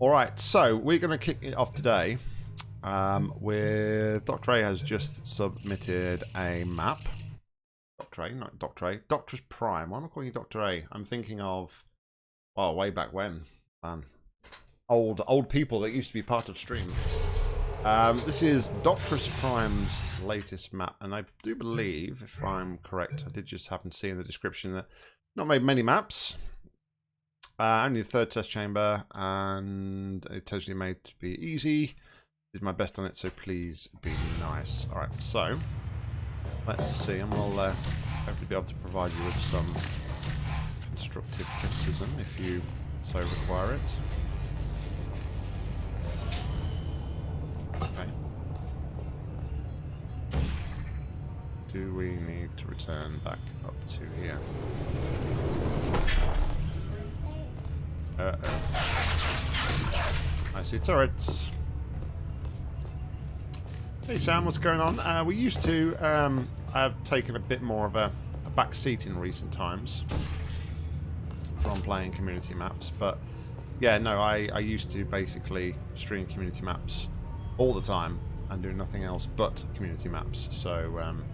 All right, so we're going to kick it off today um, with Dr. A has just submitted a map. Dr. A, not Dr. A, Doctor's Prime. Why am I calling you Dr. A? I'm thinking of, well, way back when, man. Old, old people that used to be part of stream. Um, this is Doctor's Prime's latest map, and I do believe, if I'm correct, I did just happen to see in the description that not made many maps. Uh, only the third test chamber, and it totally made to be easy. Did my best on it, so please be nice. Alright, so, let's see, and we'll uh, hopefully be able to provide you with some constructive criticism if you so require it. Okay. Do we need to return back up to here? Uh-oh. I see turrets. Hey Sam, what's going on? Uh, we used to um, have taken a bit more of a, a back seat in recent times from playing community maps, but yeah, no, I, I used to basically stream community maps all the time and do nothing else but community maps. So, um,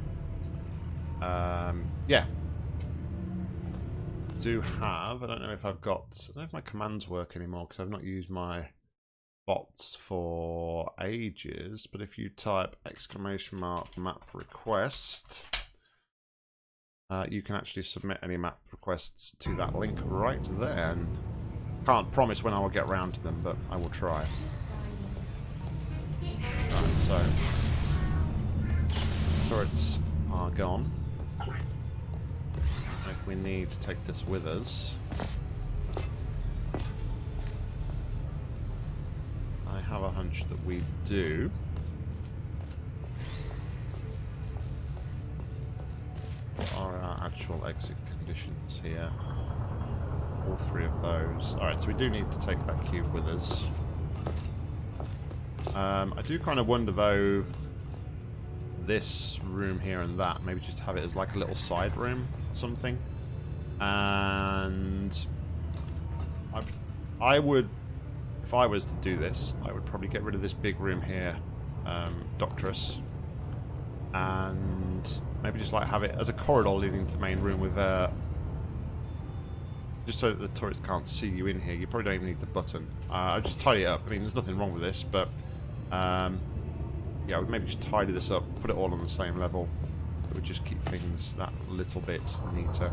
um, yeah, do have. I don't know if I've got. I don't know if my commands work anymore because I've not used my bots for ages. But if you type exclamation mark map request, uh, you can actually submit any map requests to that link right there. Can't promise when I will get around to them, but I will try. Right, so turrets are gone we need to take this with us. I have a hunch that we do. What are our actual exit conditions here? All three of those. Alright, so we do need to take that cube with us. Um, I do kind of wonder, though, this room here and that, maybe just have it as like a little side room something and I, I would, if I was to do this, I would probably get rid of this big room here, um, Doctress, and maybe just like have it as a corridor leading to the main room with uh, just so that the turrets can't see you in here. You probably don't even need the button. Uh, I'll just tidy it up. I mean, there's nothing wrong with this, but um, yeah, would maybe just tidy this up, put it all on the same level. It would just keep things that little bit neater.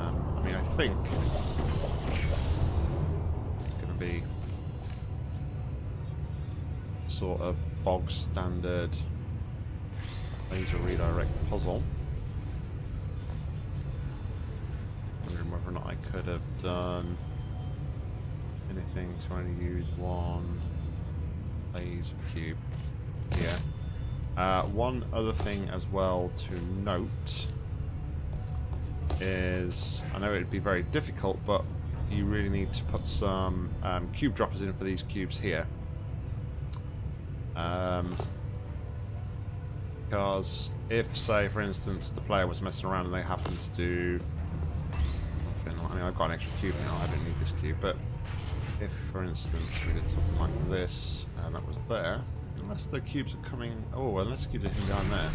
Um, I mean, I think it's going to be sort of bog standard laser redirect puzzle. Wondering whether or not I could have done anything to only use one laser cube here. Uh, one other thing as well to note is, I know it'd be very difficult, but you really need to put some um, cube droppers in for these cubes here. Um, because if, say, for instance, the player was messing around and they happened to do I mean, I've got an extra cube now, I don't need this cube, but if, for instance, we did something like this, and that was there, unless the cubes are coming, oh, unless the cubes are coming down there,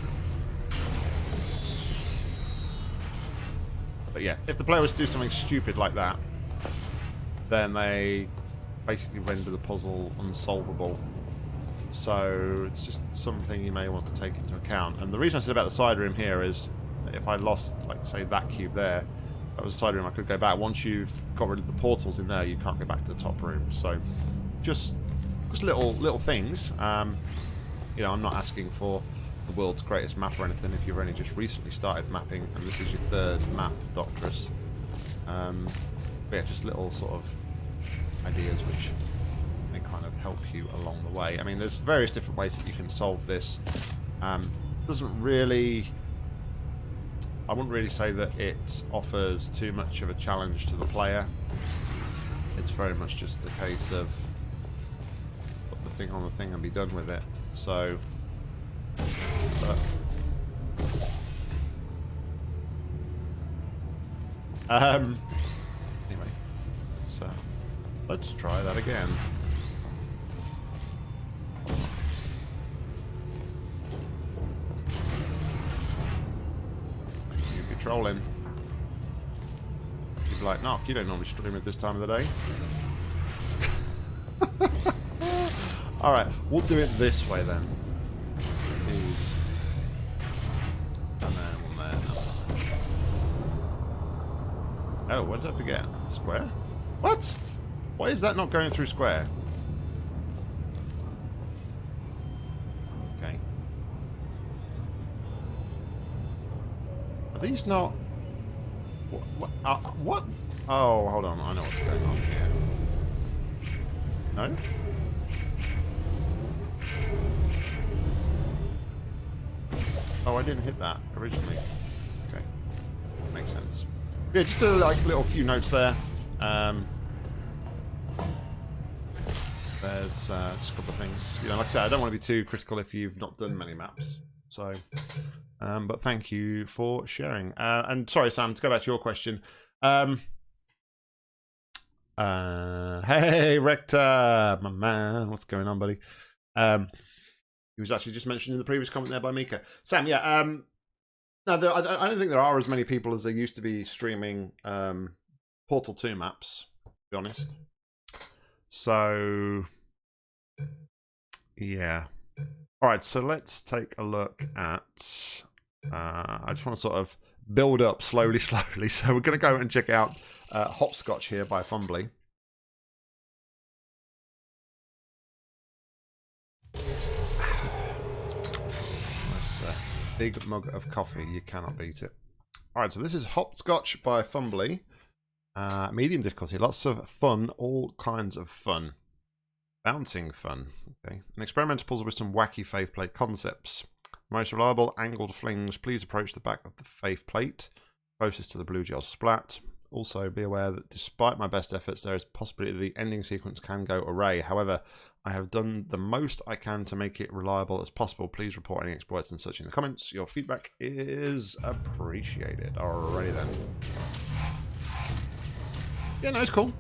But yeah, if the player was to do something stupid like that, then they basically render the puzzle unsolvable. So it's just something you may want to take into account. And the reason I said about the side room here is if I lost, like, say, that cube there, that was a side room, I could go back. Once you've got rid of the portals in there, you can't go back to the top room. So just just little little things. Um, you know, I'm not asking for the world's greatest map or anything if you've only just recently started mapping and this is your third map, Doctress. Um, but yeah, just little sort of ideas which may kind of help you along the way. I mean, there's various different ways that you can solve this. Um, doesn't really... I wouldn't really say that it offers too much of a challenge to the player. It's very much just a case of put the thing on the thing and be done with it. So but um, anyway, so Let's try that again. You'd be trolling. You'd be like, Knock, you don't normally stream at this time of the day. Alright, we'll do it this way then. Oh, what did I forget? Square? What? Why is that not going through square? Okay. Are these not... What? Uh, what? Oh, hold on. I know what's going on here. No? Oh, I didn't hit that originally. Okay. Makes sense. Yeah, just a like little few notes there. Um, there's uh, just a couple of things. You know, like I said, I don't want to be too critical if you've not done many maps. So, um, but thank you for sharing. Uh, and sorry, Sam, to go back to your question. Um, uh, hey, Rector, my man, what's going on, buddy? Um, he was actually just mentioned in the previous comment there by Mika. Sam, yeah. Um, no, there, I, I, don't think there are as many people as there used to be streaming um, Portal 2 maps, to be honest. So, yeah. All right, so let's take a look at... Uh, I just want to sort of build up slowly, slowly. So we're going to go and check out uh, Hopscotch here by Fumbly. Big mug of coffee. You cannot beat it. All right, so this is Hopscotch by Fumbly. Uh, medium difficulty, lots of fun, all kinds of fun. Bouncing fun. Okay. An experimental puzzle with some wacky faith plate concepts. Most reliable angled flings. Please approach the back of the faith plate, closest to the blue gel splat. Also, be aware that despite my best efforts, there is possibility the ending sequence can go array. However, I have done the most I can to make it reliable as possible. Please report any exploits and such in the comments. Your feedback is appreciated. Alrighty then. Yeah, no, it's cool.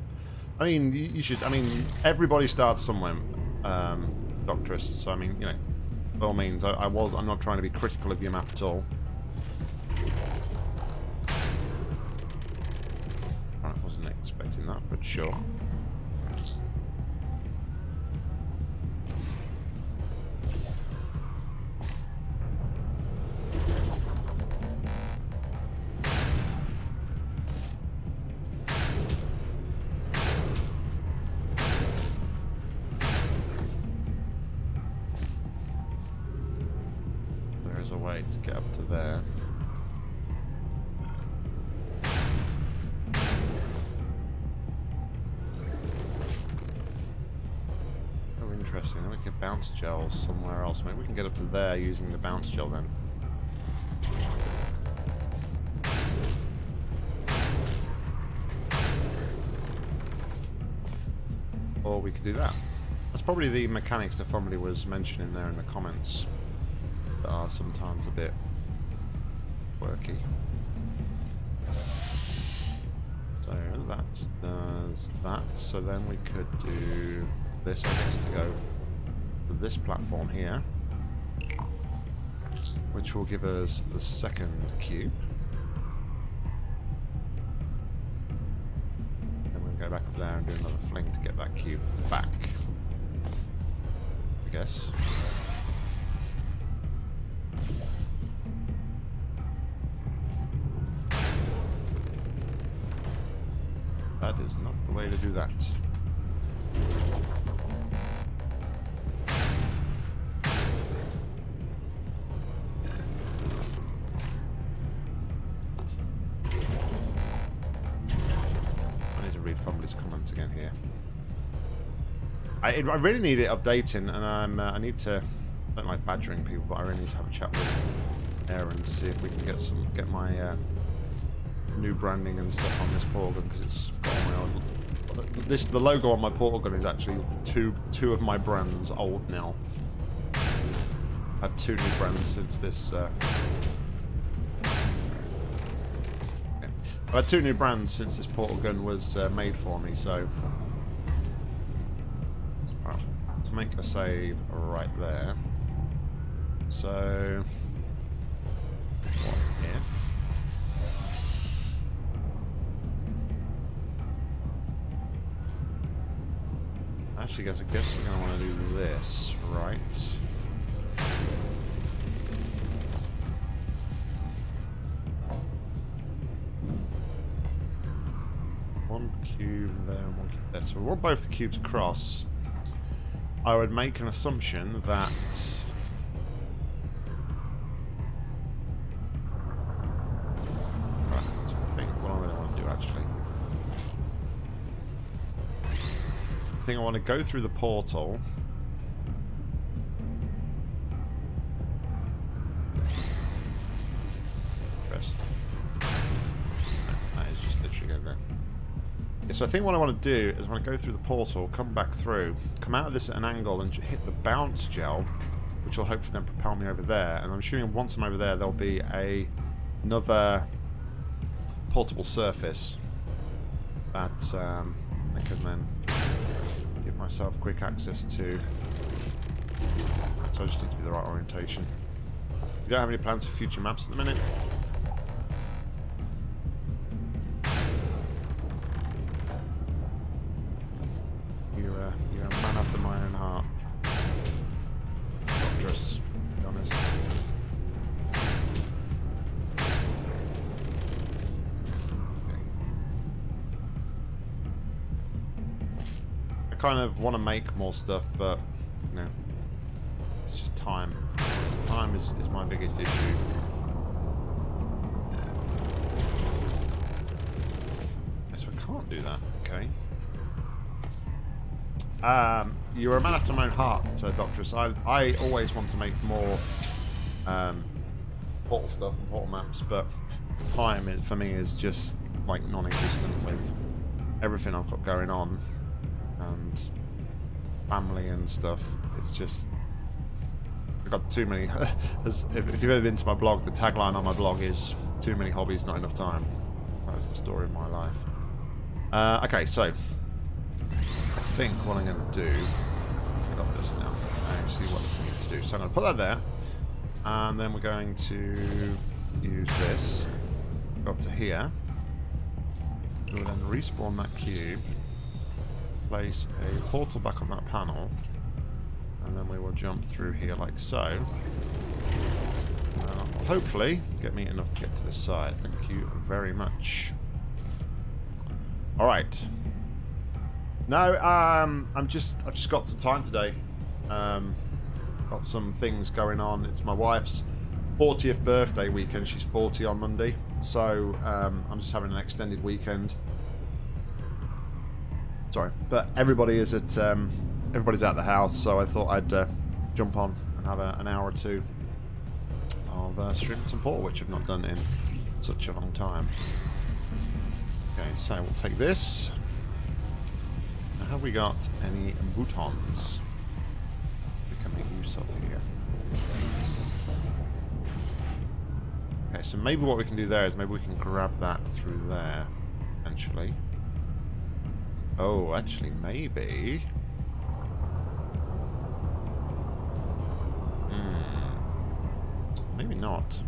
I mean, you, should. I mean, everybody starts somewhere, um, Doctorus. So I mean, you know, by all means, I, I was. I'm not trying to be critical of your map at all. Expecting that, but sure. Get up to there using the bounce gel then. Or we could do that. That's probably the mechanics that somebody was mentioning there in the comments that are sometimes a bit quirky. So that does that. So then we could do this, I guess, to go this platform here, which will give us the second cube. Then we'll go back up there and do another fling to get that cube back. I guess. That is not the way to do that. I, I really need it updating, and I'm, uh, I need to. I don't like badgering people, but I really need to have a chat with Aaron to see if we can get some get my uh, new branding and stuff on this portal gun because it's my old. This the logo on my portal gun is actually two two of my brands old now. I've had two new brands since this. Uh, I've had two new brands since this portal gun was uh, made for me, so make a save right there. So, what if... Actually, guys, I guess we're going to want to do this, right? One cube there one cube there. So we want both the cubes across. I would make an assumption that... I think what I really want to do, actually. I think I want to go through the portal. So I think what I want to do is I want to go through the portal, come back through, come out of this at an angle and hit the bounce gel, which will hopefully then propel me over there. And I'm assuming once I'm over there, there'll be a another portable surface that um, I can then give myself quick access to. So I just need to be the right orientation. You don't have any plans for future maps at the minute? Kind of want to make more stuff, but, you know, it's just time. Time is, is my biggest issue. So I can't do that, okay. Um, you're a man after my own heart, uh, Doctress. I, I always want to make more um, portal stuff and portal maps, but time for me is just like non-existent with everything I've got going on and family and stuff. It's just I've got too many. As, if, if you've ever been to my blog, the tagline on my blog is "Too many hobbies, not enough time." That's the story of my life. Uh, okay, so I think what I'm going to do, I got this now. See what I need to do. So I'm going to put that there, and then we're going to use this. Go up to here. We'll then respawn that cube, place a portal back on that panel, and then we will jump through here like so. Uh, hopefully get me enough to get to this side. Thank you very much. All right. No, um, I'm just I've just got some time today. Um, got some things going on. It's my wife's 40th birthday weekend. She's 40 on Monday, so um, I'm just having an extended weekend. Sorry, but everybody is at um, everybody's at the house, so I thought I'd uh, jump on and have a, an hour or two of uh, streaming some which I've not done in such a long time. Okay, so we'll take this. Now, have we got any boutons we can make use of here? Okay, so maybe what we can do there is maybe we can grab that through there, eventually. Oh, actually, maybe. Hmm. Maybe not.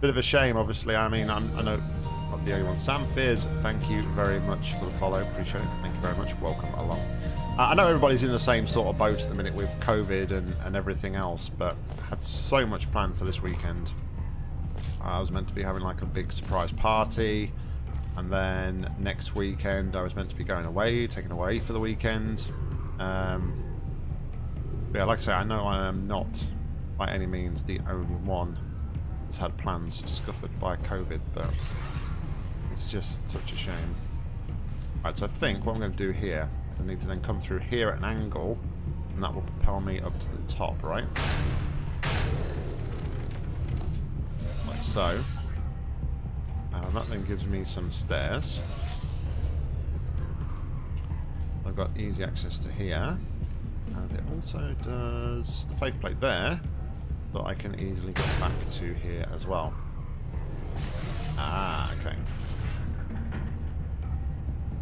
Bit of a shame, obviously. I mean, I'm, I know not the only one. Sam Fears, thank you very much for the follow. Appreciate it. Thank you very much. Welcome along. I know everybody's in the same sort of boat at the minute with COVID and, and everything else, but I had so much planned for this weekend. I was meant to be having like a big surprise party, and then next weekend I was meant to be going away, taken away for the weekend. Um, yeah, like I say, I know I am not by any means the only one that's had plans scuppered by COVID, but it's just such a shame. Right, so I think what I'm going to do here I need to then come through here at an angle, and that will propel me up to the top, right? Like so. And that then gives me some stairs. I've got easy access to here. And it also does the faith plate there. but I can easily get back to here as well. Ah, okay.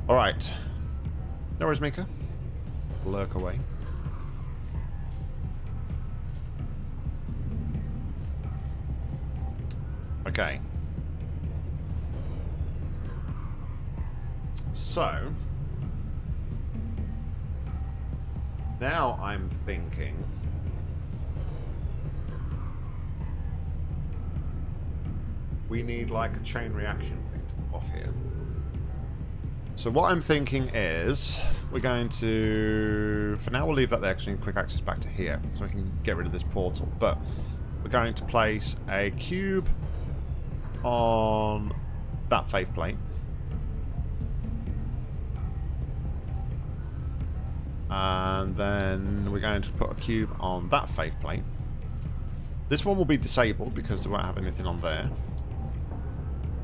Alright. No worries, Mika. Lurk away. Okay. So, now I'm thinking we need like a chain reaction thing to off here. So what I'm thinking is we're going to, for now we'll leave that there because we need quick access back to here so we can get rid of this portal. But we're going to place a cube on that faith plate. And then we're going to put a cube on that faith plate. This one will be disabled because we won't have anything on there.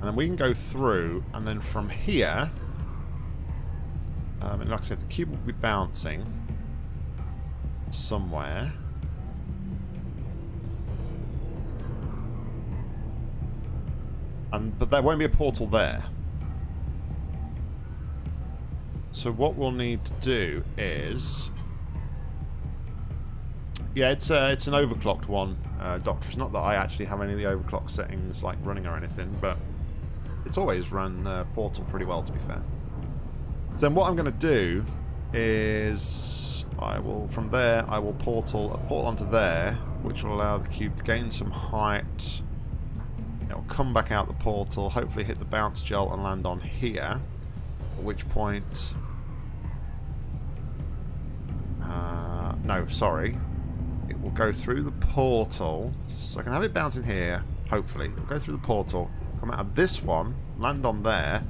And then we can go through, and then from here, um, and like I said, the cube will be bouncing somewhere. And, but there won't be a portal there. So what we'll need to do is... Yeah, it's uh, it's an overclocked one, uh, Doctor. It's not that I actually have any of the overclock settings like running or anything, but it's always run uh, Portal pretty well, to be fair. So then what I'm going to do is I will, from there, I will portal a portal onto there, which will allow the cube to gain some height. It'll come back out the portal, hopefully hit the bounce gel and land on here. At which point... Uh, no, sorry. It will go through the portal. So I can have it bouncing here, hopefully. It'll go through the portal, come out of this one, land on there.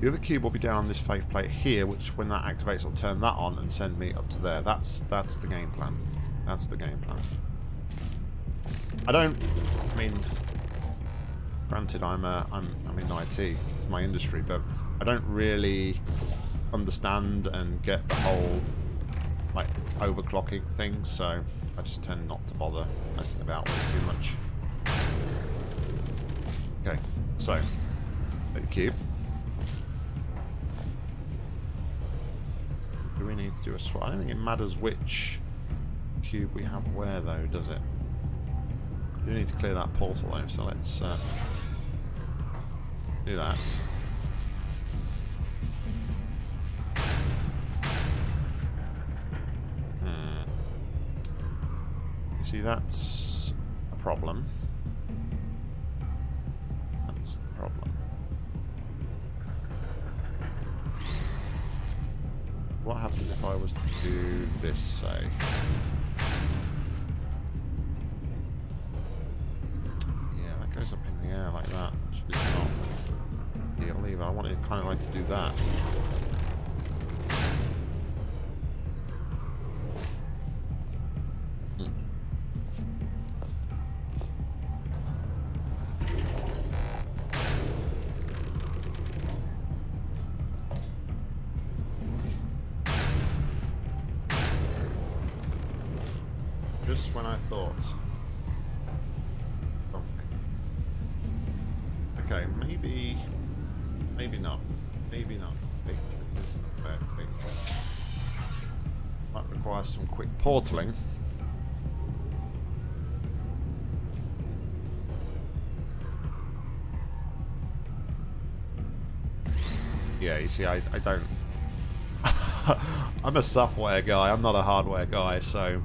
The other cube will be down on this faith plate here, which when that activates will turn that on and send me up to there. That's that's the game plan. That's the game plan. I don't I mean granted I'm a, I'm I'm in IT, it's my industry, but I don't really understand and get the whole like overclocking thing, so I just tend not to bother messing about with it too much. Okay, so, the cube. Do we need to do a swap? I don't think it matters which cube we have where, though, does it? We do need to clear that portal, though, so let's uh, do that. Hmm. You see, that's a problem. That's the problem. What happens if I was to do this, say? Yeah, that goes up in the air like that, is not ideal either. I wanted to kind of like to do that. Portaling. Yeah, you see, I, I don't... I'm a software guy, I'm not a hardware guy, so...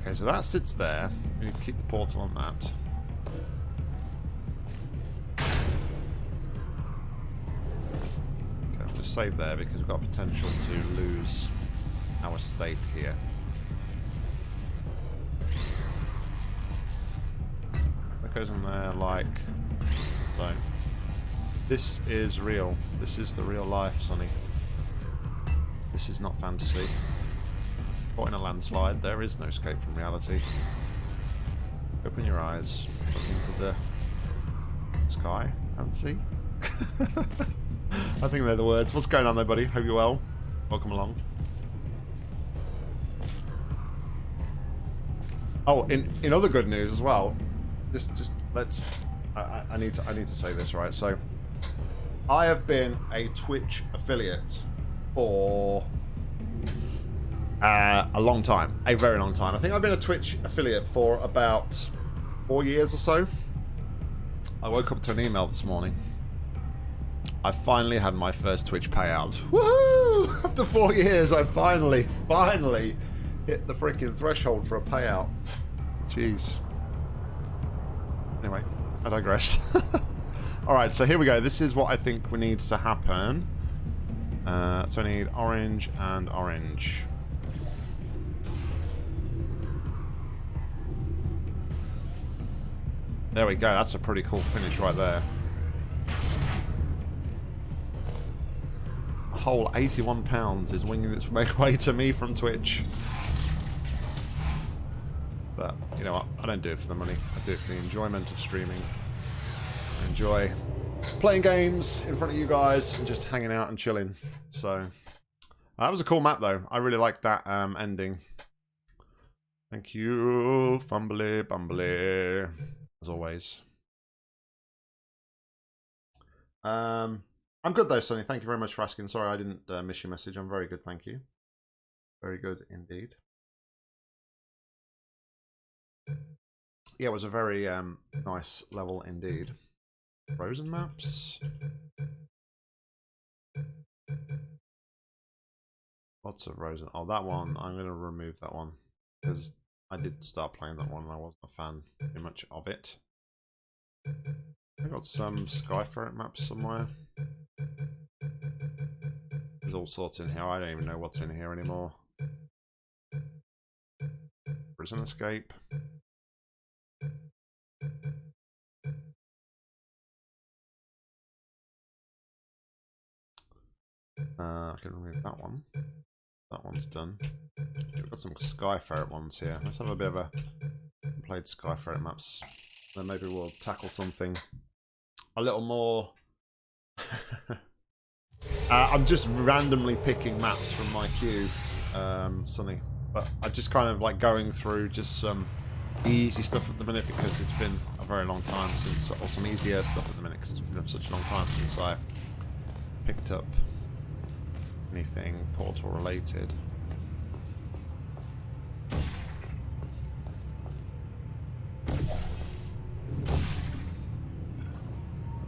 Okay, so that sits there. We need to keep the portal on that. Okay, I'll just save there because we've got potential to lose our state here. That goes in there like so. This is real. This is the real life, Sonny. This is not fantasy. Caught in a landslide, there is no escape from reality. Open your eyes, look into the sky and see. I think they're the words. What's going on there, buddy? Hope you're well. Welcome along. Oh, in in other good news as well. Just just let's. I, I need to I need to say this right. So, I have been a Twitch affiliate for uh, a long time, a very long time. I think I've been a Twitch affiliate for about four years or so. I woke up to an email this morning. I finally had my first Twitch payout. Woohoo! After four years, I finally, finally hit the freaking threshold for a payout. Jeez. Anyway, I digress. Alright, so here we go. This is what I think we needs to happen. Uh, so I need orange and orange. There we go. That's a pretty cool finish right there. A whole 81 pounds is winging its way to me from Twitch. But, you know what? I don't do it for the money. I do it for the enjoyment of streaming. I enjoy playing games in front of you guys and just hanging out and chilling. So, that was a cool map, though. I really liked that um, ending. Thank you, Fumbly Bumbly as always. Um, I'm good though, Sonny. Thank you very much for asking. Sorry I didn't uh, miss your message. I'm very good, thank you. Very good indeed. Yeah, it was a very um, nice level indeed. Frozen maps. Lots of Frozen. Oh, that one. I'm going to remove that one because I did start playing that one and I wasn't a fan too much of it. I got some Skyferret maps somewhere. There's all sorts in here. I don't even know what's in here anymore. Prison escape. Uh, I can remove that one. That one's done. We've got some Skyferret ones here. Let's have a bit of a played Skyferret maps. Then maybe we'll tackle something a little more. uh, I'm just randomly picking maps from my queue, um, Sunny. But I'm just kind of like going through just some easy stuff at the minute because it's been a very long time since, or some easier stuff at the minute because it's been such a long time since I picked up anything portal related.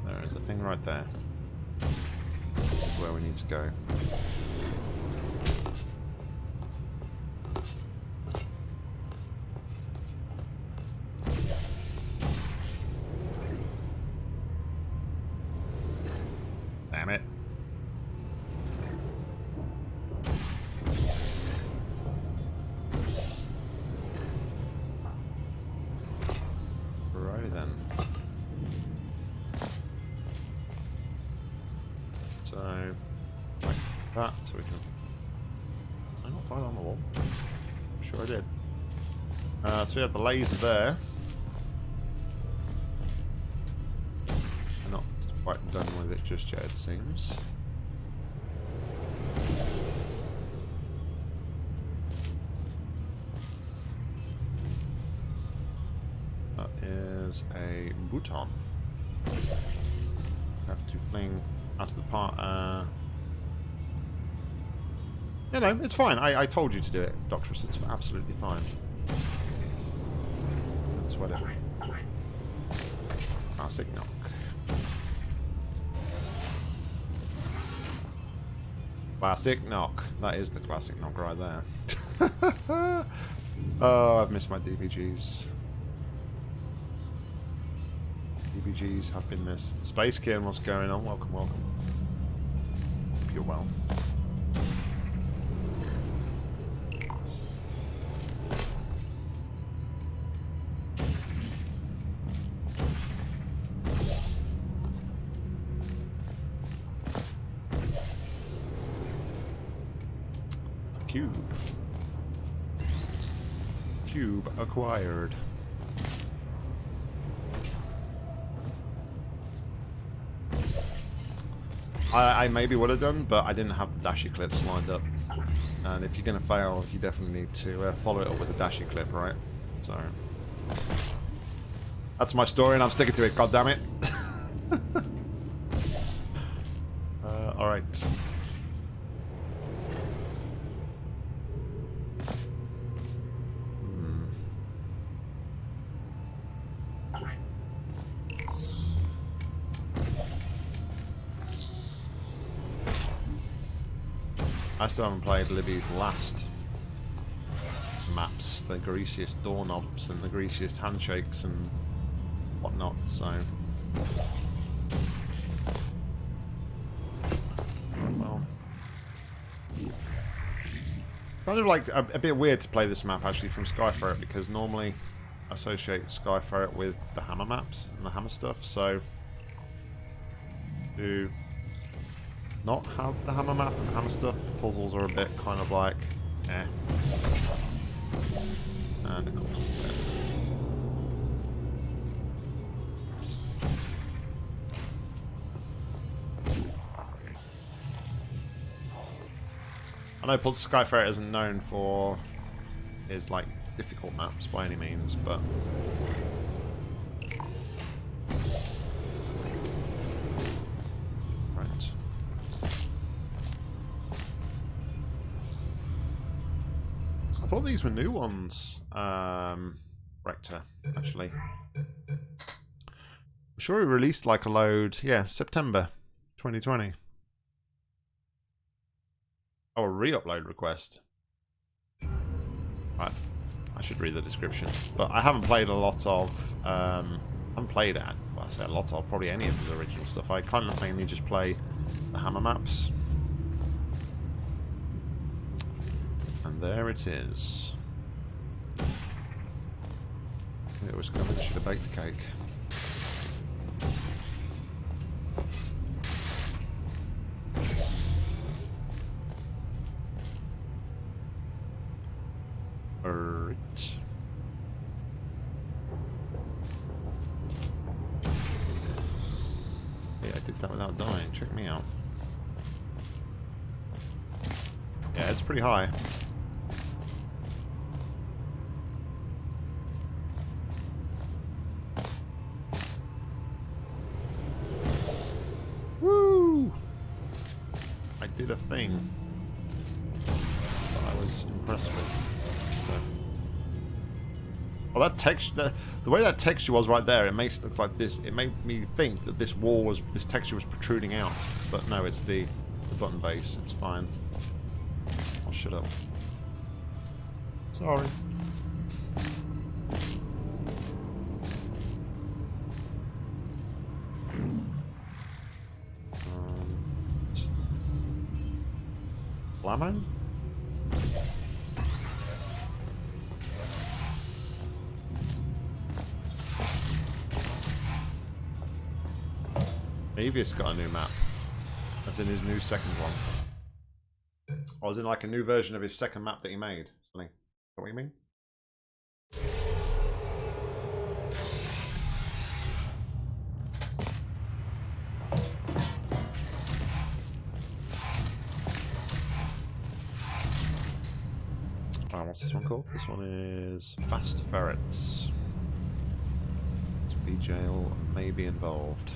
There is a thing right there. Where we need to go. We have the laser there. not quite done with it just yet, it seems. That is a bouton. Have to fling out of the part. Uh, you know, it's fine. I, I told you to do it, Doctorus. It's absolutely fine Classic knock. Classic knock. That is the classic knock right there. oh, I've missed my DBGs. DBGs have been missed. Space Kin, what's going on? Welcome, welcome. Hope you're well. I, I, maybe would have done, but I didn't have the dash eclipse lined up. And if you're going to fail, you definitely need to uh, follow it up with a dash eclipse, right? So that's my story, and I'm sticking to it. God damn it! still haven't played Libby's last maps, the greasiest doorknobs and the greasiest handshakes and whatnot, so... Kind of like a, a bit weird to play this map actually from Skyferret because normally I associate Skyferret with the hammer maps and the hammer stuff, so to not have the hammer map and hammer stuff, puzzles are a bit kind of like eh. And of course I know Skyferret isn't known for his like difficult maps by any means, but these were new ones, um, Rector, actually. I'm sure he released like a load, yeah, September 2020. Oh, a re-upload request. Right. I should read the description. But I haven't played a lot of... Um, I haven't played, well, I say a lot of, probably any of the original stuff. I kind of mainly just play the hammer maps. And there it is. It was coming, should have baked a cake. Alright. Yeah, I did that without dying, check me out. Yeah, it's pretty high. Texture, the, the, way that texture was right there, it makes it look like this. It made me think that this wall was, this texture was protruding out. But no, it's the, the button base. It's fine. Oh, shut up. Sorry. Um, lemon? Avius got a new map. That's in his new second one. I was in like a new version of his second map that he made. Something. Is that what you mean? what's this one called? This one is Fast Ferrets. Speed gel may be involved.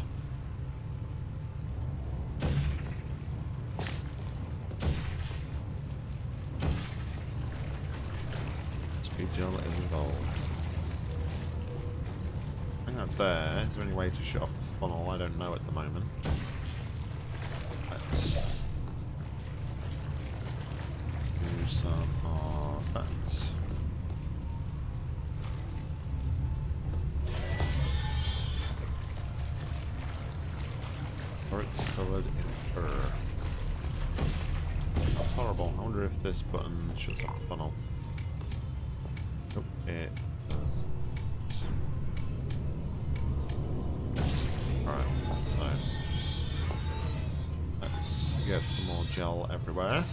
Is there. Is there any way to shut off the funnel? I don't know at the moment. Let's do some of that. Or it's covered in fur. That's horrible. I wonder if this button shuts off the funnel. It does. Alright, so let's get some more gel everywhere.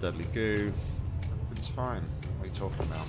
Deadly goo. It's fine. What are you talking about?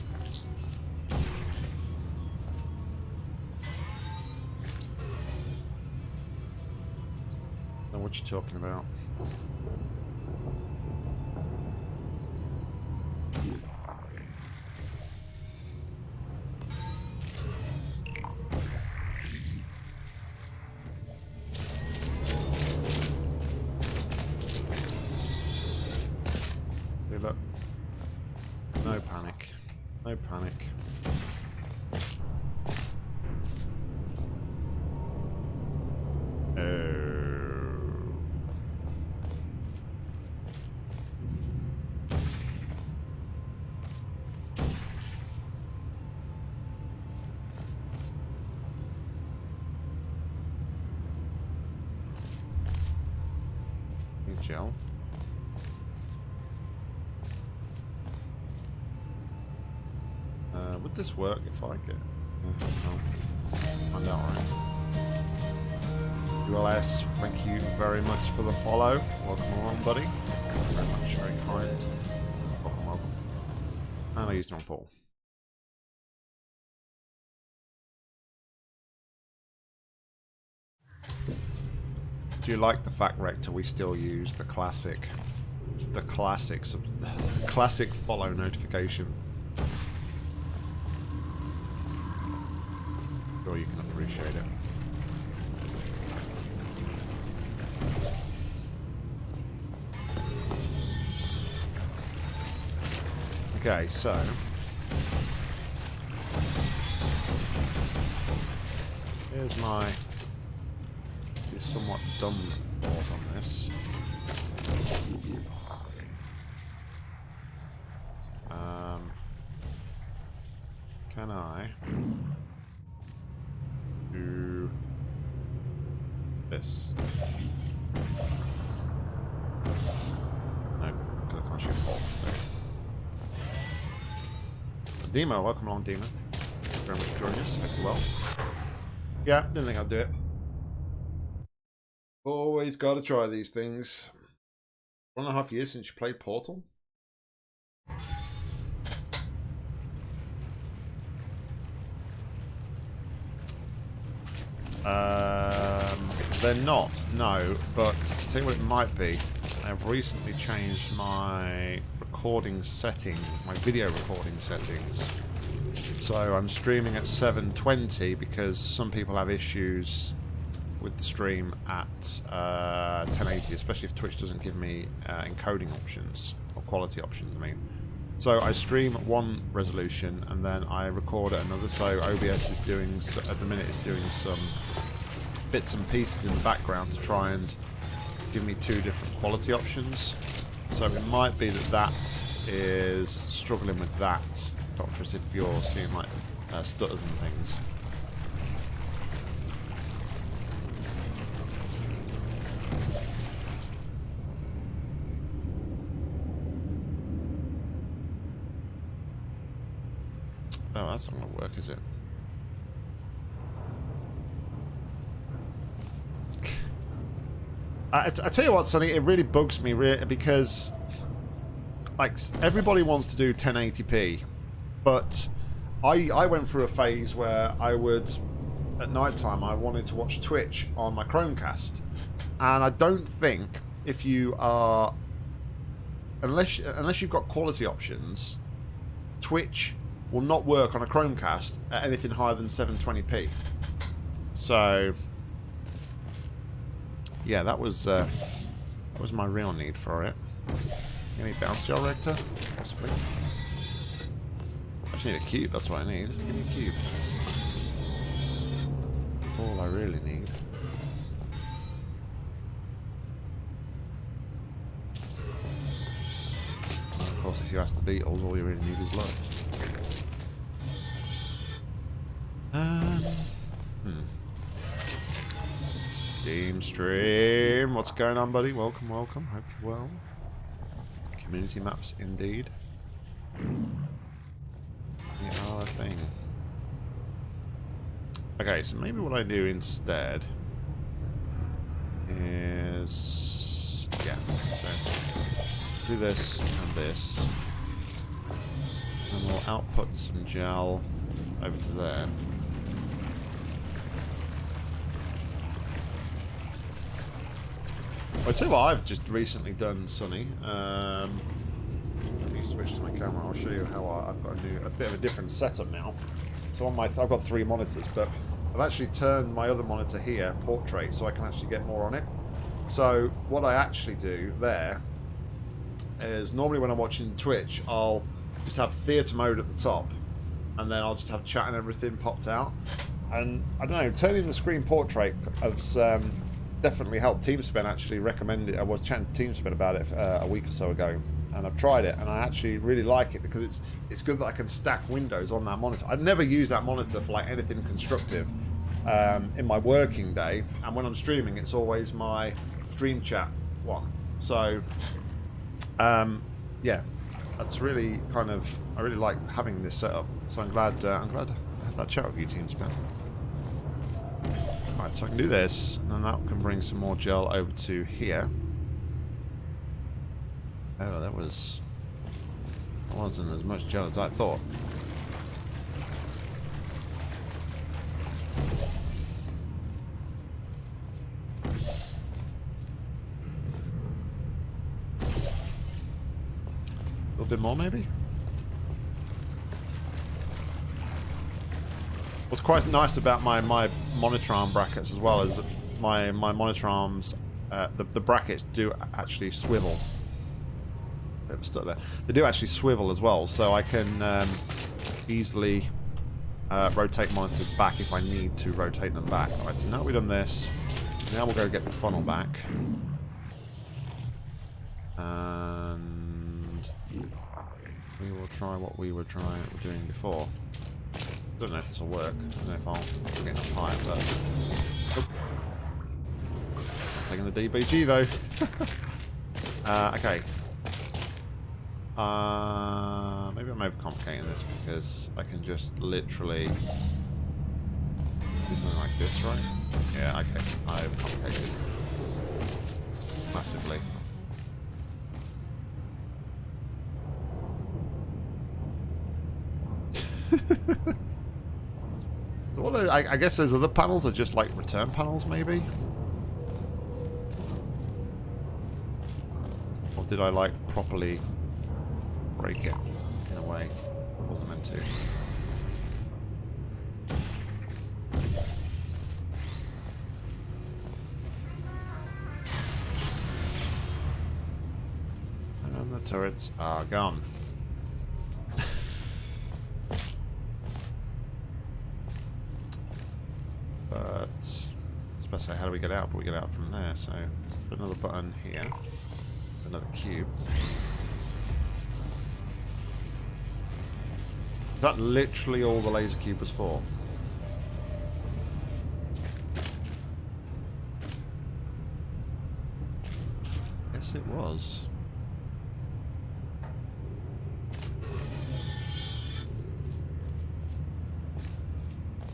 Work if I get... Find out, right? ULS, thank you very much for the follow. Welcome along, buddy. Very much, very kind. Welcome, welcome. And I used on Paul. Do you like the fact, Rector, we still use the classic, the classics, classic follow notification? Sure you can appreciate it. Okay, so here's my somewhat dumb thought on this. Um, can I do this? No, because I can't shoot Paul. Demo, welcome along, Demo. Thank you very much for joining us. Hope well. Yeah, didn't think I'd do it. Always got to try these things. One and a half years since you played Portal? Um, they're not, no, but I'll tell you what it might be. I've recently changed my recording settings, my video recording settings. So I'm streaming at 720 because some people have issues with the stream at uh, 1080, especially if Twitch doesn't give me uh, encoding options or quality options. I mean, so I stream at one resolution and then I record at another. So OBS is doing at the minute is doing some bits and pieces in the background to try and give me two different quality options. So it might be that that is struggling with that, Doctorus, if you're seeing like uh, stutters and things. Oh, that's not going to work, is it? I, I tell you what, Sonny, it really bugs me because like everybody wants to do 1080p, but I I went through a phase where I would at night time I wanted to watch Twitch on my Chromecast, and I don't think if you are unless unless you've got quality options, Twitch will not work on a Chromecast at anything higher than 720p. So, yeah, that was uh, that was my real need for it. Any bounce gel rector? Possibly. I just need a cube, that's what I need. Give me a cube. That's all I really need. of course, if you ask the Beatles, all you really need is love. Um, hmm. Steam stream. What's going on, buddy? Welcome, welcome. Hope you're well. Community maps, indeed. They are a thing. Okay, so maybe what I do instead is... Yeah, so do this and this. And we'll output some gel over to there. I'll tell you what I've just recently done, Sonny. Um, let me switch to my camera. I'll show you how I, have got a new, a bit of a different setup now. So on my, I've got three monitors, but I've actually turned my other monitor here, portrait, so I can actually get more on it. So what I actually do there is normally when I'm watching Twitch, I'll just have theatre mode at the top, and then I'll just have chat and everything popped out. And I don't know, turning the screen portrait has um, definitely helped. TeamSpen actually recommended it. I was chatting to TeamSpen about it uh, a week or so ago, and I've tried it, and I actually really like it because it's it's good that I can stack windows on that monitor. I'd never use that monitor for like anything constructive um, in my working day, and when I'm streaming, it's always my Dream Chat one. So, um, yeah, that's really kind of I really like having this setup. So I'm glad uh, I'm glad I had that chat with you, TeamSpen. Right, so I can do this, and then that can bring some more gel over to here. Oh, that was... That wasn't as much gel as I thought. A little bit more, maybe? What's quite nice about my, my monitor arm brackets as well is my, my monitor arms, uh, the, the brackets do actually swivel. Bit of stuck there. They do actually swivel as well, so I can um, easily uh, rotate monitors back if I need to rotate them back. Alright, so now we've done this, now we'll go get the funnel back. And we will try what we were trying doing before don't know if this will work. I don't know if I'll get enough but... Taking the DBG, though. uh, okay. Uh, maybe I'm overcomplicating this because I can just literally do something like this, right? Yeah, okay. I overcomplicated massively. I, I guess those other panels are just like return panels, maybe? Or did I like properly break it in a way I wasn't meant to? And the turrets are gone. to say, how do we get out? But we get out from there, so put another button here. Another cube. Is that literally all the laser cube was for? Yes, it was.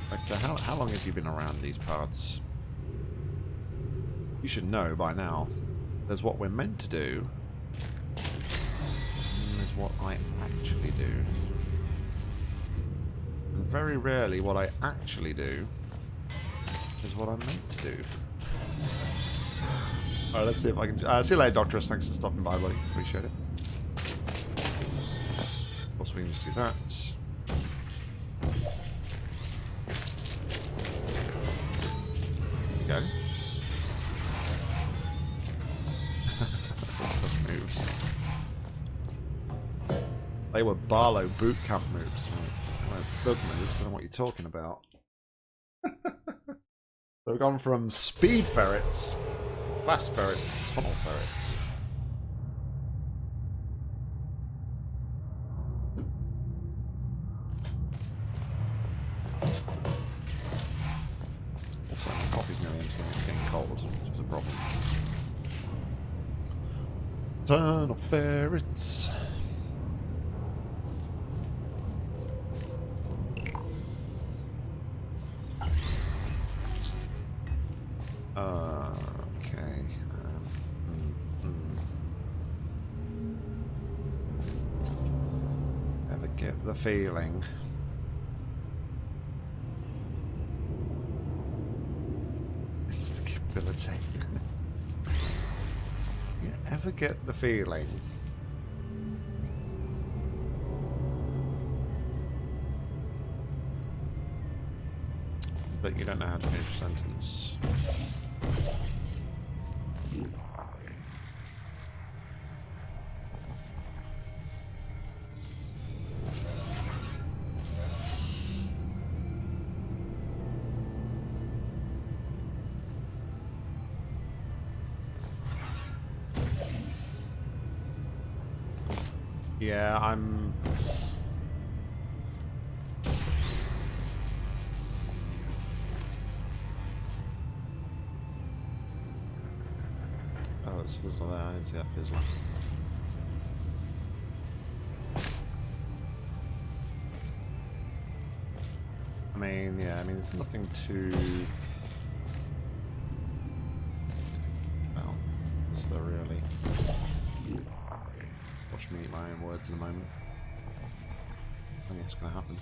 Like, how, how long have you been around these parts? You should know by now. There's what we're meant to do. And there's what I actually do. And very rarely what I actually do is what I'm meant to do. Alright, let's see if I can... Uh, see you later, Doctorus. Thanks for stopping by, buddy. Appreciate it. Of course, we can just do that. They were Barlow boot camp moves. Like, thug moves, I don't know what you're talking about. so we've gone from speed ferrets, fast ferrets, to tunnel ferrets. Also, my coffee's nearly empty and it's getting cold, which is a problem. Tunnel ferrets. Get the feeling? Instability. you ever get the feeling? That you don't know how to finish a sentence. Yeah, I'm... Oh, it's fizzle there. I didn't see that fizzle. I mean, yeah, I mean, there's nothing too... in a moment. I think it's going to happen.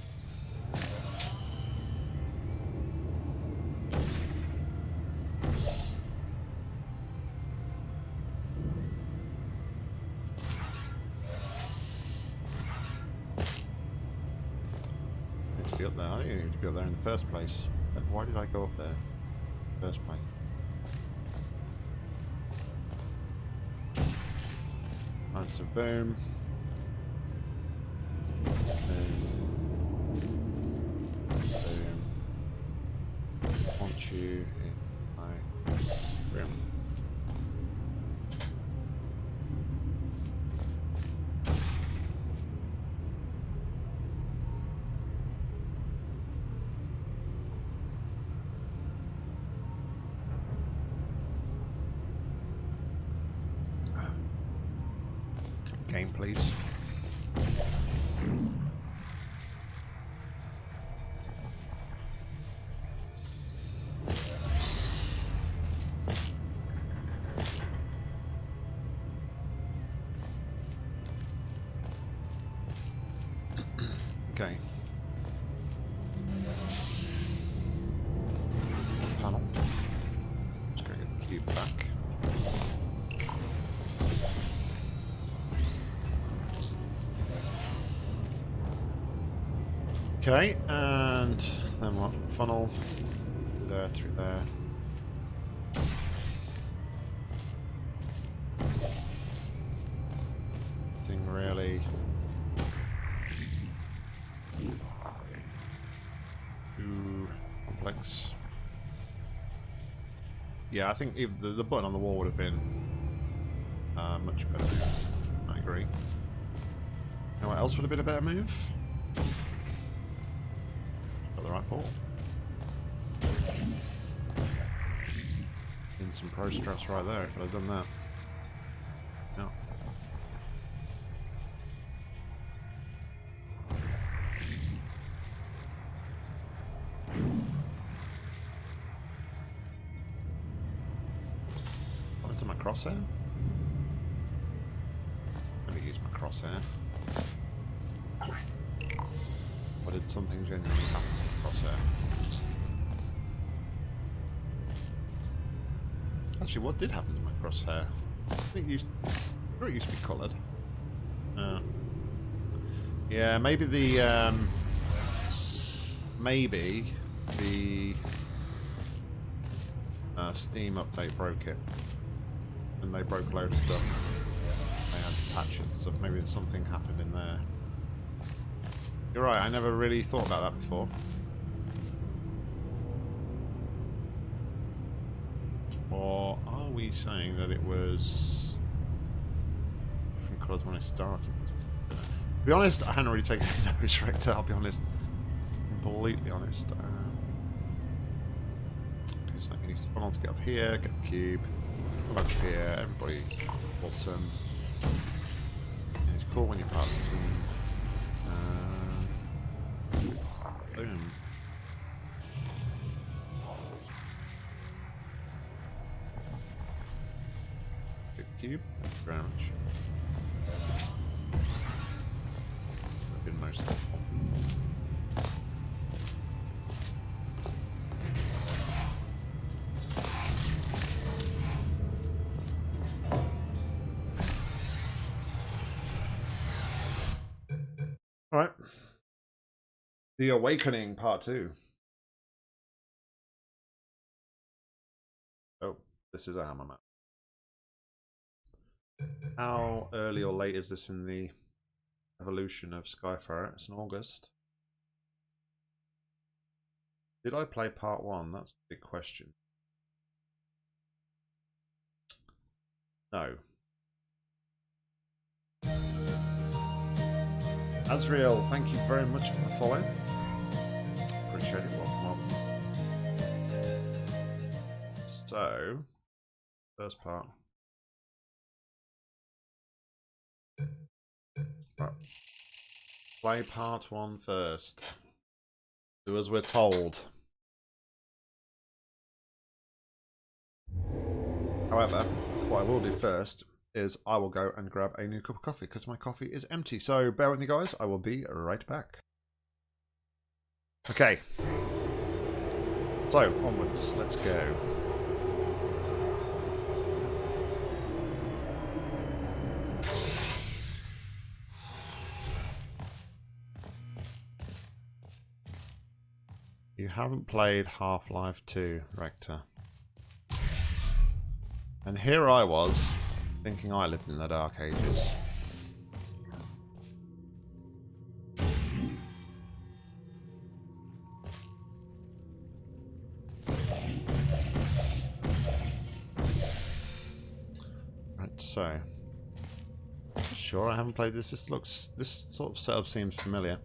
Up there. I need to be up there in the first place. Uh, why did I go up there? the First place. Boom. Boom. Okay, and then what? Funnel there through there. Thing really. Complex. Yeah, I think if the, the button on the wall would have been uh, much better. I agree. You know what else would have been a better move? Straps right there if I'd have done that. No. What into my crosshair? Let me use my crosshair. Or did something genuinely happen to the crosshair? Actually, what did happen to my crosshair? I think it used, it used to be coloured. Uh, yeah, maybe the um, maybe the uh, Steam update broke it, and they broke a load of stuff. They had to patch it. Maybe something happened in there. You're right. I never really thought about that before. Saying that it was different colours when I started? To be honest, I hadn't really taken any notice, Rector, I'll be honest. Completely honest. Um, okay, so you need to get up here, get the cube. Come up here, everybody bottom. Yeah, it's cool when you're part of the team. Very much. Been most helpful. All right. The Awakening Part 2. Oh, this is a hammer map. How early or late is this in the evolution of Skyfire? It's in August. Did I play part one? That's the big question. No. Azriel, thank you very much for the follow. Appreciate it. Welcome, welcome. So, first part. Play part one first. Do as we're told. However, what I will do first is I will go and grab a new cup of coffee because my coffee is empty. So bear with me, guys. I will be right back. Okay. So, onwards. Let's go. You haven't played Half-Life 2, Rector. And here I was, thinking I lived in the Dark Ages. Right, so... Sure, I haven't played this. This looks... This sort of setup seems familiar.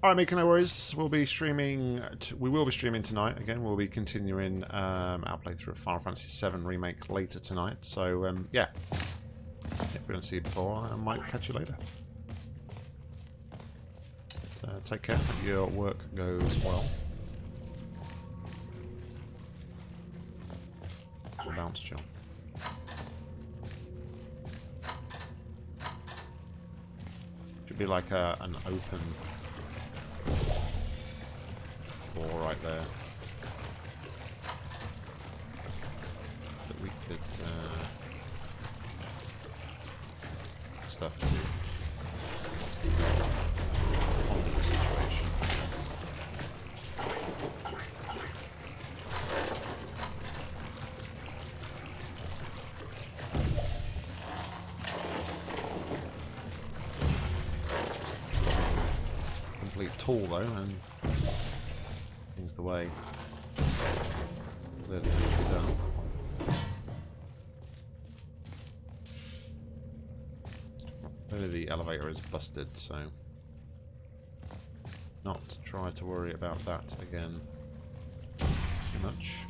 Alright, make no worries. We'll be streaming. we will be streaming tonight. Again, we'll be continuing um, our playthrough of Final Fantasy VII Remake later tonight. So, um, yeah. If we don't see you before, I might catch you later. Uh, take care. Hope your work goes well. bounce, John. Should be like a, an open door right there. That we could uh, stuff busted, so not try to worry about that again too much.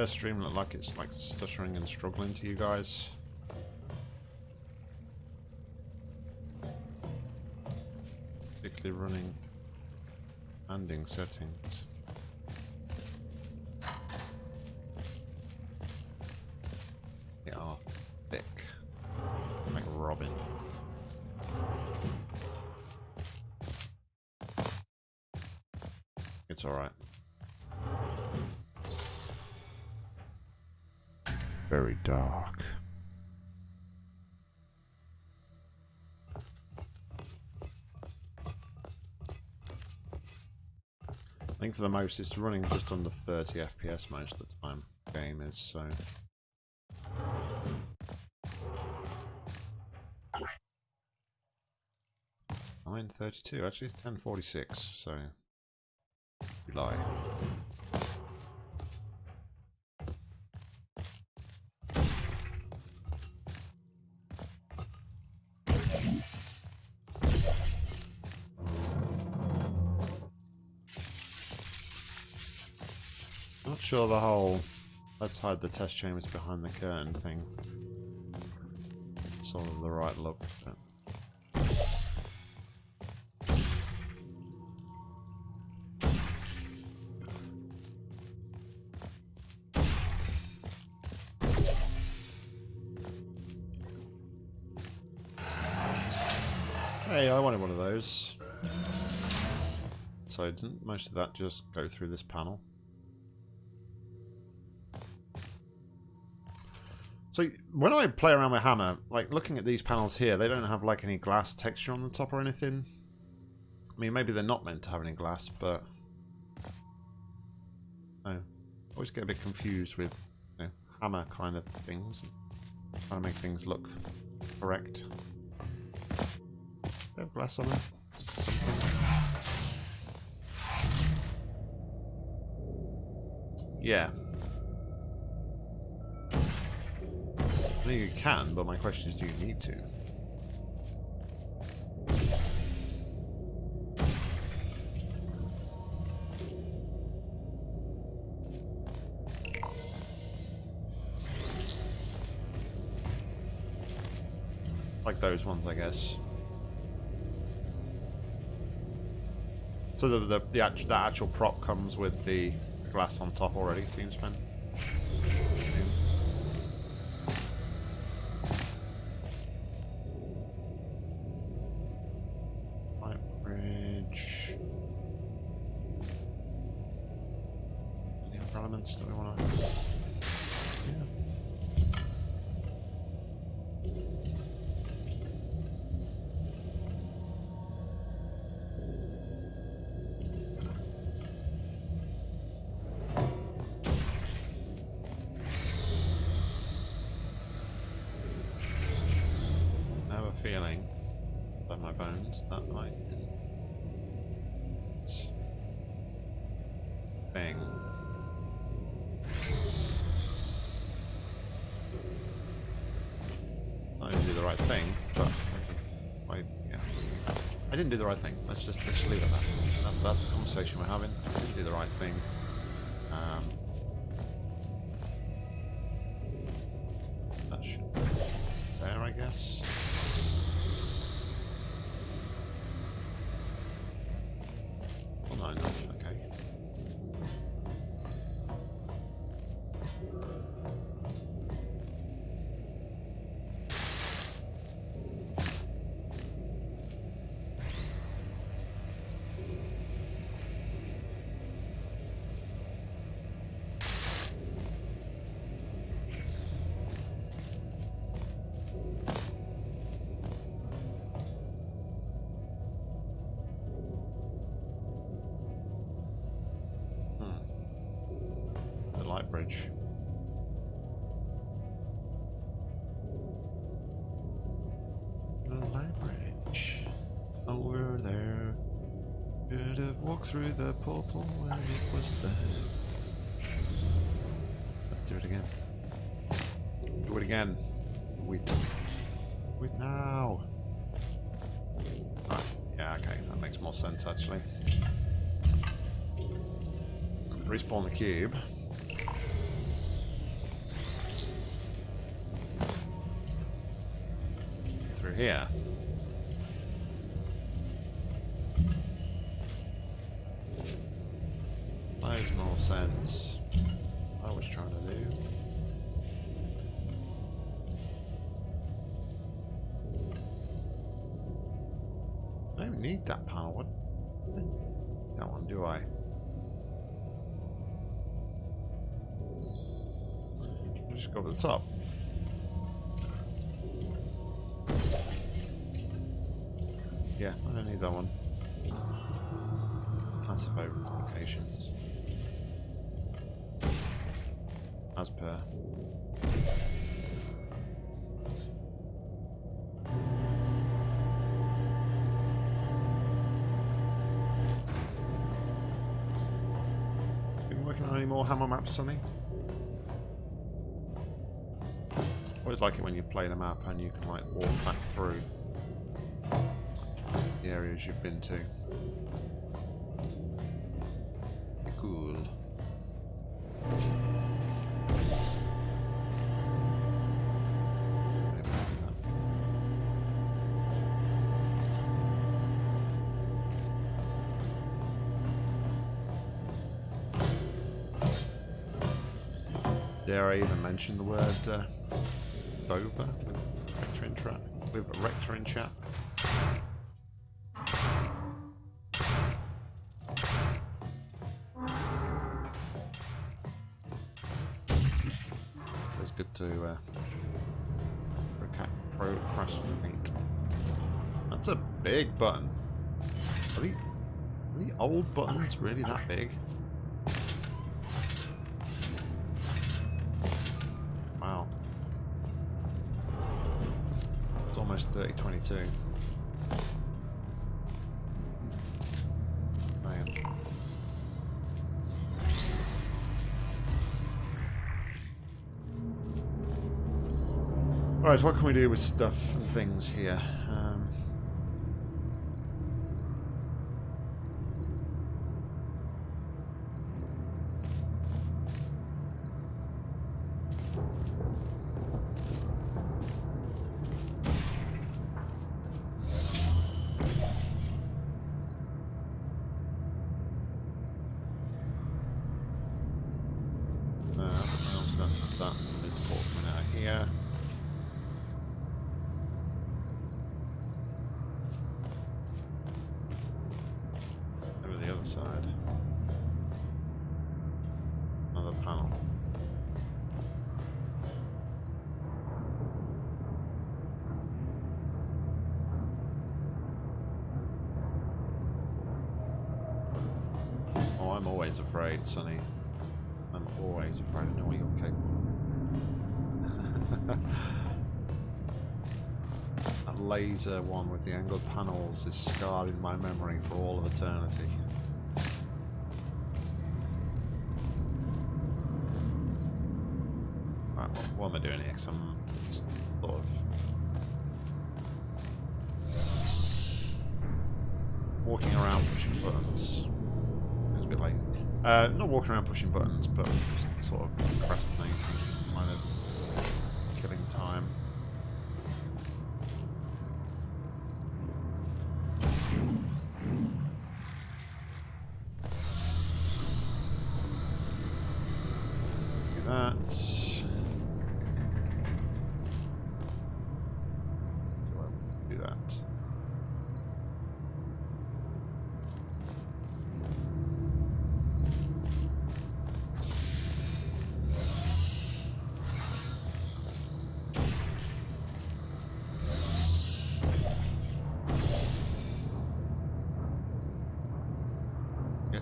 Yeah, stream look like it's like stuttering and struggling to you guys. Particularly running landing settings. Think for the most it's running just under 30 FPS most of the time. Game is so. 9.32. Actually, it's 10.46, so... You sure the whole let's hide the test chambers behind the curtain thing. It's sort of the right look. But... Hey, I wanted one of those. So didn't most of that just go through this panel? So when I play around with Hammer, like looking at these panels here, they don't have like any glass texture on the top or anything. I mean, maybe they're not meant to have any glass, but I always get a bit confused with you know, Hammer kind of things, trying to make things look correct. They have glass on them. Something. Yeah. Think you can, but my question is, do you need to? Like those ones, I guess. So the the, the, actual, the actual prop comes with the glass on top already, seems man. Do the right thing. Let's just let's leave it at that. That's, that's the conversation we're having. Do the right thing. Through the portal when it was there. Let's do it again. Do it again. Wait. Wait now. Yeah, okay, that makes more sense actually. Respawn the cube. That power. What? That one, do I? Just go over the top. Yeah, I don't need that one. Passive communications. As per. Any more hammer maps, Sonny? Always like it when you play the map and you can like walk back through the areas you've been to. Mention the word uh, Dover with Rector in, tra- with Rector in chat? It's good to uh, procrastinate. That's a big button. Are the, are the old buttons really that big? 3022. Man. Alright, what can we do with stuff and things here? Panels is scarred in my memory for all of eternity. Right, what, what am I doing here? just sort of walking around pushing buttons. It's a bit lazy. Uh, not walking around pushing buttons, but just sort of procrastinating,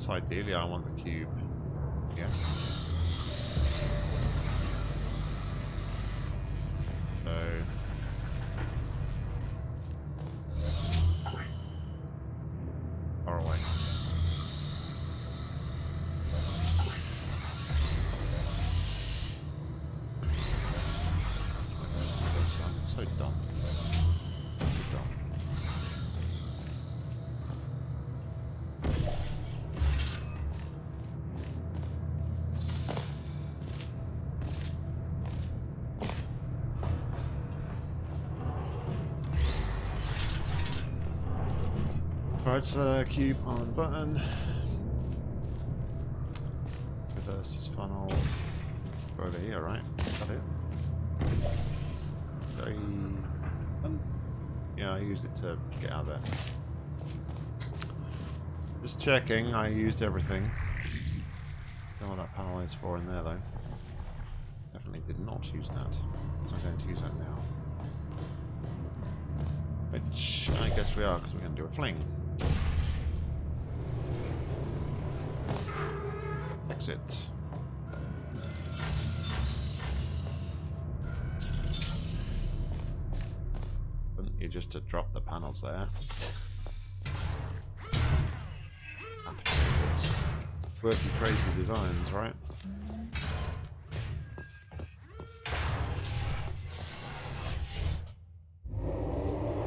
Ideally I want the cube. So cube on button. Reverse this funnel. Over here, right? Is that it? I, um, yeah, I used it to get out of there. Just checking, I used everything. Don't know what that panel is for in there though. Definitely did not use that. So I'm going to use that now. Which I guess we are, because we're going to do a fling. Exit. Wouldn't you just to drop the panels there? Quirky, crazy designs, right?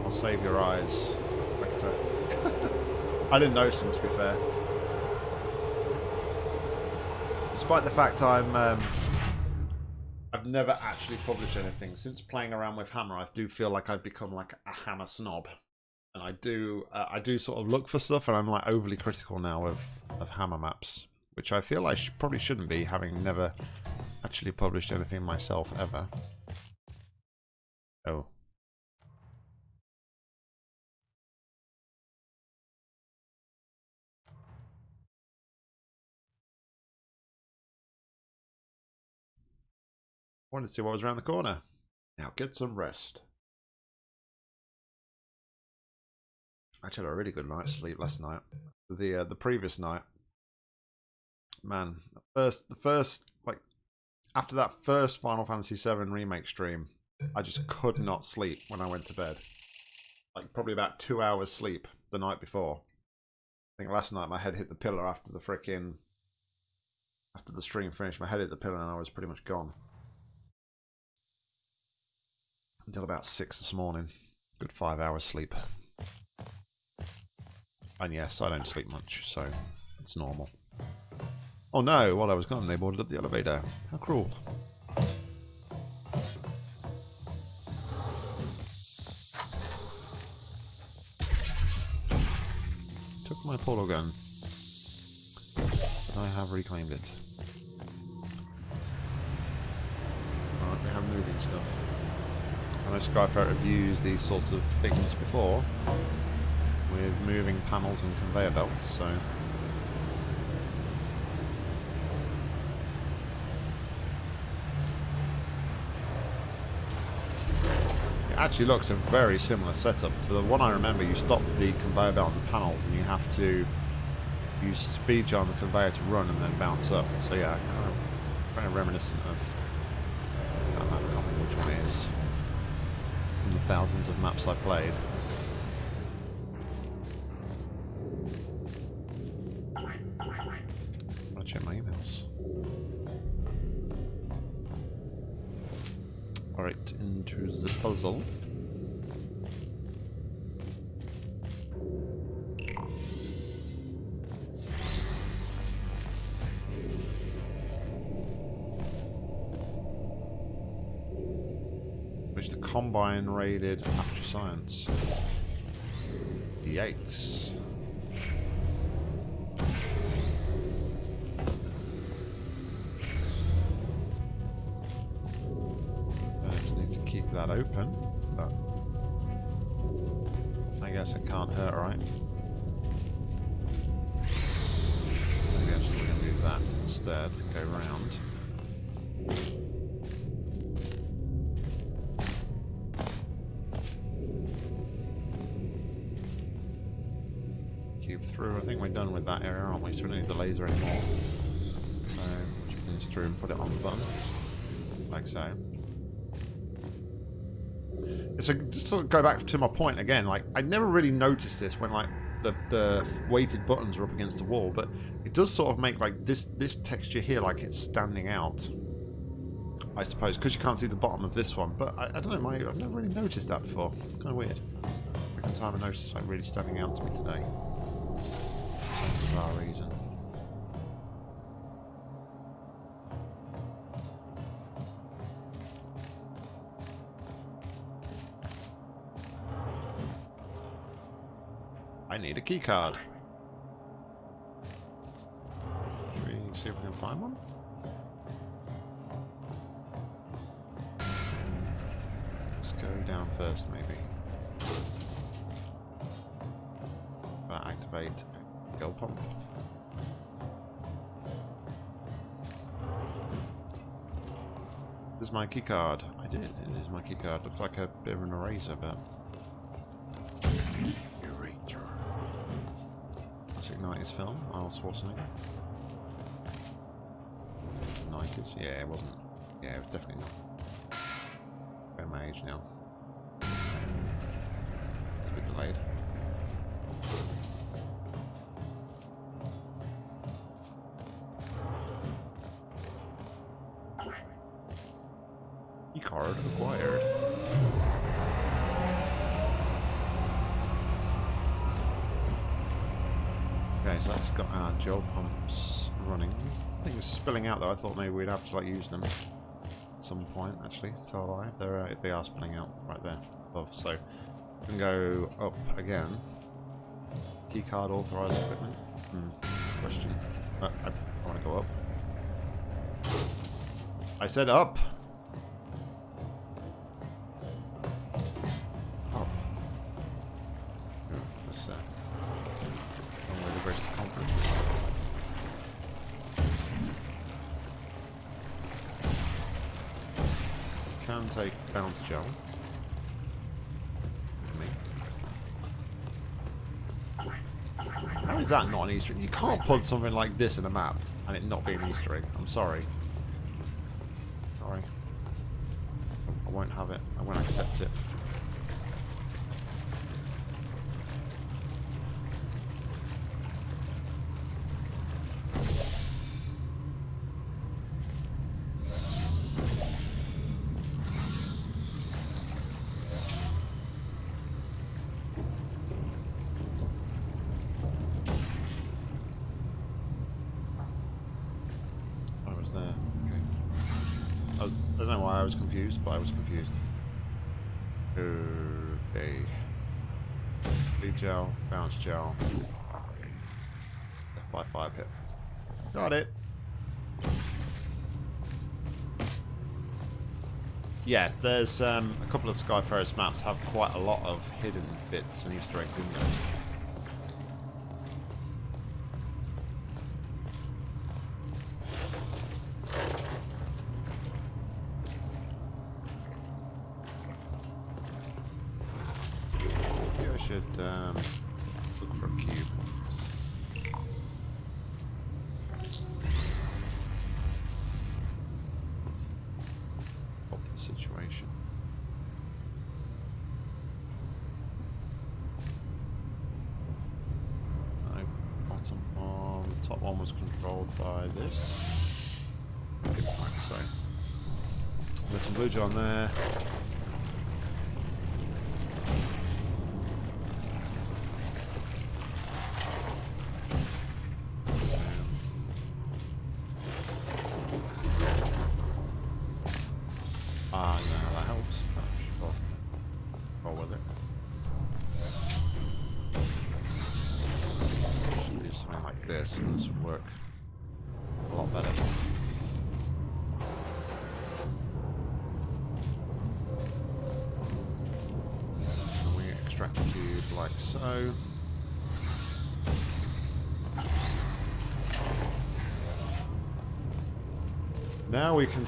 I'll save your eyes, Victor. I didn't notice them, to be fair. Despite the fact I'm... Um, I've never actually published anything. Since playing around with Hammer, I do feel like I've become like a Hammer snob. And I do uh, I do sort of look for stuff, and I'm like overly critical now of, of Hammer maps. Which I feel I sh probably shouldn't be, having never actually published anything myself ever. Oh. Wanted to see what was around the corner. Now get some rest. I actually had a really good night's sleep last night. The uh, the previous night, man, first the first like after that first Final Fantasy VII remake stream, I just could not sleep when I went to bed. Like probably about two hours sleep the night before. I think last night my head hit the pillar after the freaking after the stream finished. My head hit the pillar and I was pretty much gone until about six this morning. Good five hours sleep. And yes, I don't sleep much, so it's normal. Oh no, while I was gone, they boarded up the elevator. How cruel. Took my portal gun. But I have reclaimed it. Alright, we have moving stuff. I know Skyferret have used these sorts of things before with moving panels and conveyor belts, so it actually looks a very similar setup to the one I remember. You stop the conveyor belt and panels, and you have to use speed on the conveyor to run and then bounce up. So yeah, kind of kind of reminiscent of. Thousands of maps I've played. I'll check my emails. Alright, into the puzzle. Combine raided after science. Yikes. I just need to keep that open, but I guess it can't hurt, right? Maybe I'm just going to do that instead, go round. That area, aren't we? So we don't need the laser anymore. So, just this through and put it on the button. Like so. So just to go back to my point again, like I never really noticed this when like the the weighted buttons are up against the wall, but it does sort of make like this this texture here like it's standing out. I suppose because you can't see the bottom of this one, but I, I don't know. My I've never really noticed that before. Kind of weird. Second time I noticed like really standing out to me today. Bizarre reason. I need a keycard. Should we see if we can find one? Let's go down first, maybe. Activate go pump. This is my key card. I did. It is my key card. Looks like a bit of an eraser, but Eraser. Classic 90s film, Arnold Schwarzenegger. 90s? Yeah, it wasn't. Yeah, it was definitely not. About my age now. It's a bit delayed. Spilling out though. I thought maybe we'd have to like use them at some point. Actually, tell a lie. They're uh, they are spilling out right there above. So we can go up again. Keycard authorized equipment. Hmm. Question. Uh, I, I want to go up. I said up. Up. Can take bounce gel. How is that not an Easter egg? You can't put something like this in a map and it not be an Easter egg. I'm sorry. Sorry. I won't have it. I won't accept it. I was there. Okay. I, was, I don't know why I was confused, but I was confused. Okay. Bleed bounce gel. By fire pit. Got it. Yeah, there's um, a couple of Sky Skyferret's maps have quite a lot of hidden bits and Easter eggs in them.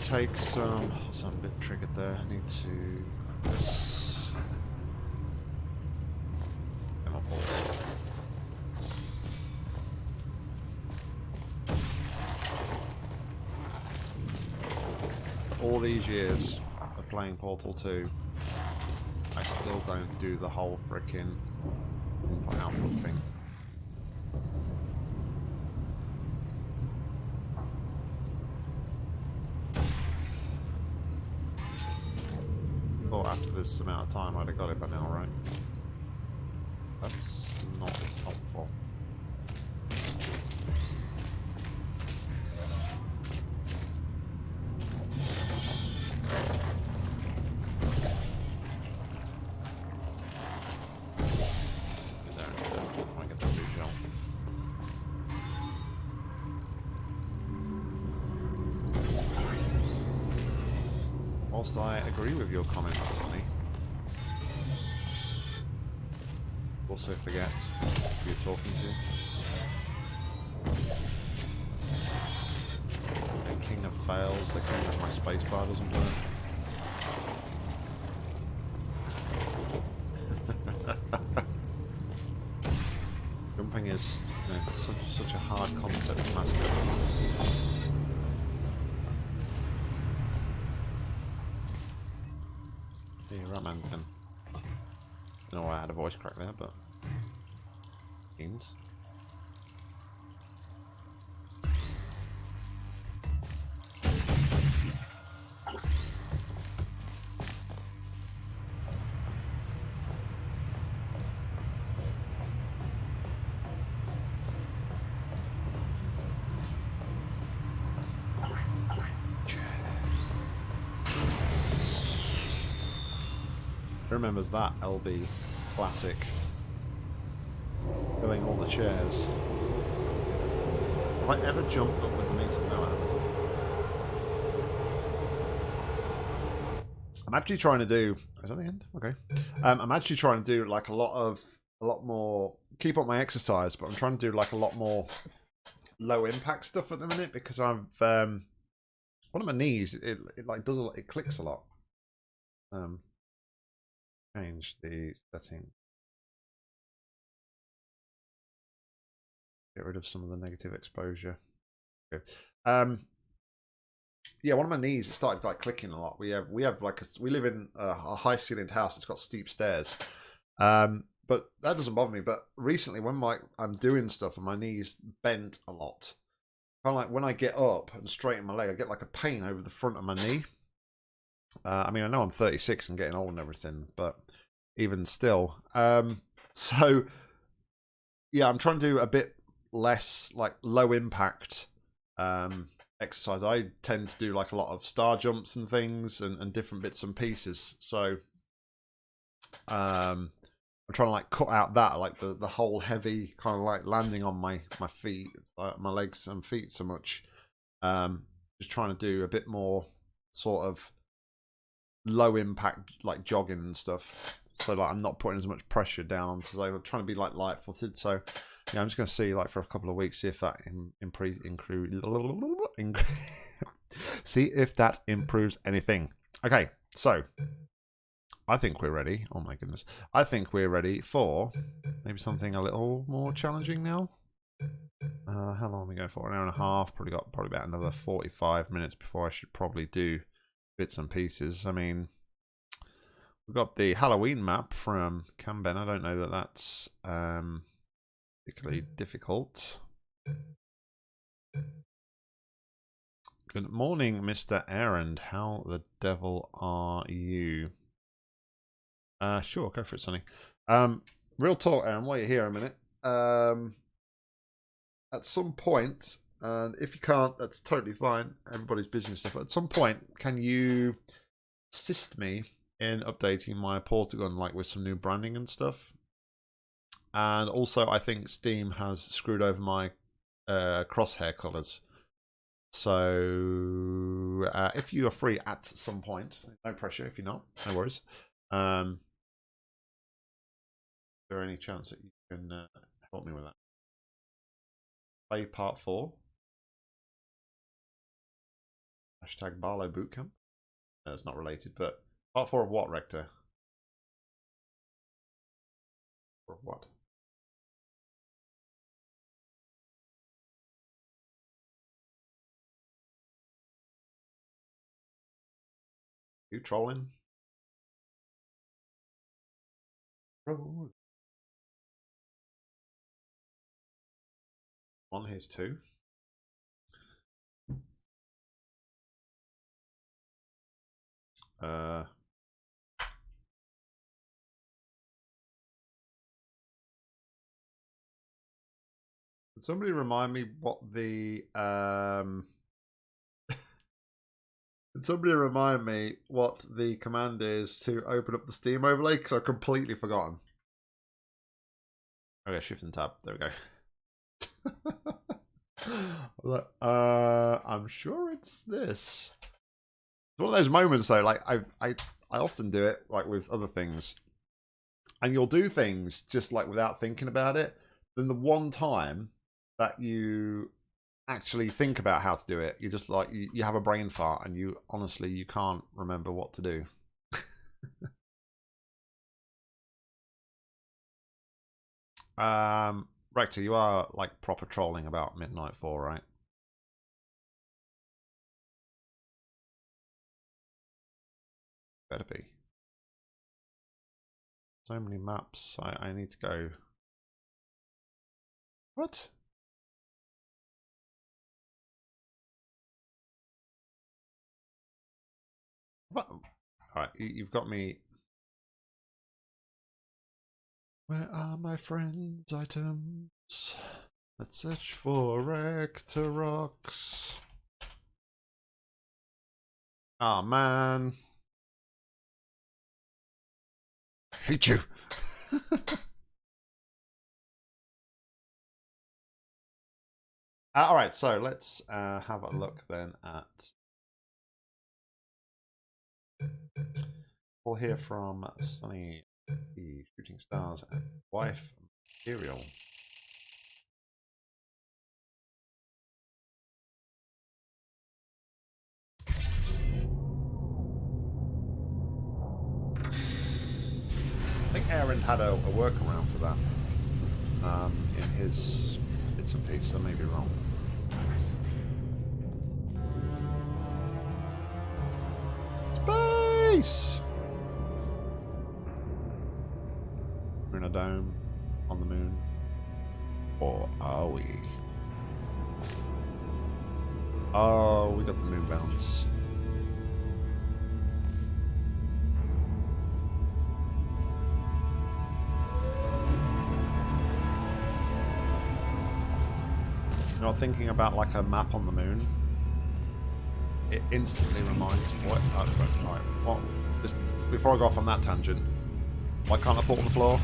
Take some. So I'm a bit triggered there. I need to. This. And I'll pause. All these years of playing Portal 2, I still don't do the whole frickin' input output thing. Thought after this amount of time I'd have got it by now, right? That's not as helpful. There instead. I get the blue Whilst I agree with your comments, also forget who you're talking to. The king of fails, the king of my spacebar doesn't work. voice crack there, but... Jeans. remembers that, LB classic? Filling all the chairs. Have I ever jumped upwards and eaten? No, I haven't. I'm actually trying to do. Is that the end? Okay. Um, I'm actually trying to do like a lot of a lot more. Keep up my exercise, but I'm trying to do like a lot more low impact stuff at the minute because I've um, one of my knees. It, it like does a lot. It clicks a lot. Um, change the setting. Get rid of some of the negative exposure. Okay. Um, yeah, one of my knees started like clicking a lot. We have we have like a, we live in a, a high ceilinged house. It's got steep stairs, um, but that doesn't bother me. But recently, when my I'm doing stuff and my knees bent a lot, kind of like when I get up and straighten my leg, I get like a pain over the front of my knee. Uh, I mean, I know I'm 36 and getting old and everything, but even still, um, so yeah, I'm trying to do a bit less like low impact um exercise. I tend to do like a lot of star jumps and things and, and different bits and pieces. So um I'm trying to like cut out that like the the whole heavy kind of like landing on my my feet, uh, my legs and feet so much. Um just trying to do a bit more sort of low impact like jogging and stuff. So like I'm not putting as much pressure down so I'm trying to be like light footed. So yeah, I'm just to see like for a couple of weeks see if that improves. see if that improves anything. Okay, so I think we're ready. Oh my goodness, I think we're ready for maybe something a little more challenging now. Uh, how long are we going for? An hour and a half. Probably got probably about another 45 minutes before I should probably do bits and pieces. I mean, we've got the Halloween map from Camben. I don't know that that's um, particularly difficult. Good morning, Mr. Aaron. How the devil are you? Uh, sure, go for it, Sonny. Um, real talk, Aaron, while you're here a minute. Um, at some point, and if you can't, that's totally fine. Everybody's busy and stuff. At some point, can you assist me in updating my Portagon, like with some new branding and stuff? And also, I think Steam has screwed over my uh, crosshair colors. So, uh, if you are free at some point, no pressure if you're not, no worries. Um, is there any chance that you can uh, help me with that? Play part four. Hashtag Barlow Bootcamp. No, not related, but part four of what, Rector? Of what? You trolling? Troll. On his two. Uh, somebody remind me what the um somebody remind me what the command is to open up the Steam overlay? Because I've completely forgotten. Okay, shift and tab. There we go. uh, I'm sure it's this. One of those moments though, like I, I, I often do it like with other things, and you'll do things just like without thinking about it. Then the one time that you actually think about how to do it. You just like you, you have a brain fart and you honestly you can't remember what to do. um Rector, you are like proper trolling about Midnight 4, right? Better be. So many maps. I, I need to go. What? What? All right, you've got me. Where are my friends' items? Let's search for Rectorox. Ah, oh, man. Hate you. Uh, all right, so let's uh, have a look then at. We'll hear from Sunny, the Shooting Stars, and wife Material. Aaron had a, a workaround for that um, in his bits and pieces. I may be wrong. Space! We're in a dome on the moon. Or are we? Oh, we got the moon bounce. You know, thinking about like a map on the moon, it instantly reminds me what. Uh, right, what? Just before I go off on that tangent, why can't I put on the floor?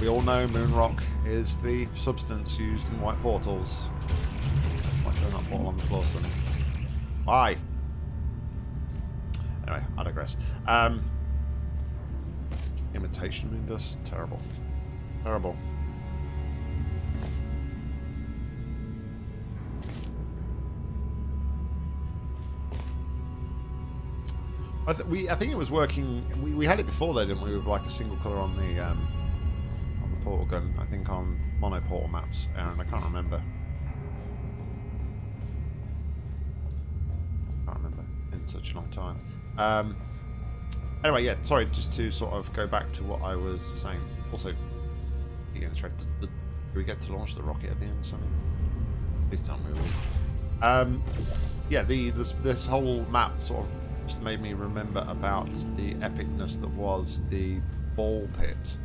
We all know moon rock is the substance used in white portals. Why should I not portal on the floor, Sonny? Why? Anyway, I digress. Um, imitation moon dust, terrible, terrible. I, th we, I think it was working. We, we had it before though, didn't we? With like a single color on the um, on the portal gun. I think on mono portal maps, Aaron. I can't remember. Can't remember in such a long time. Um, anyway, yeah. Sorry, just to sort of go back to what I was saying. Also, do we get to launch the rocket at the end? Something? Please tell me. Um, yeah, the this this whole map sort of just made me remember about the epicness that was the ball pit.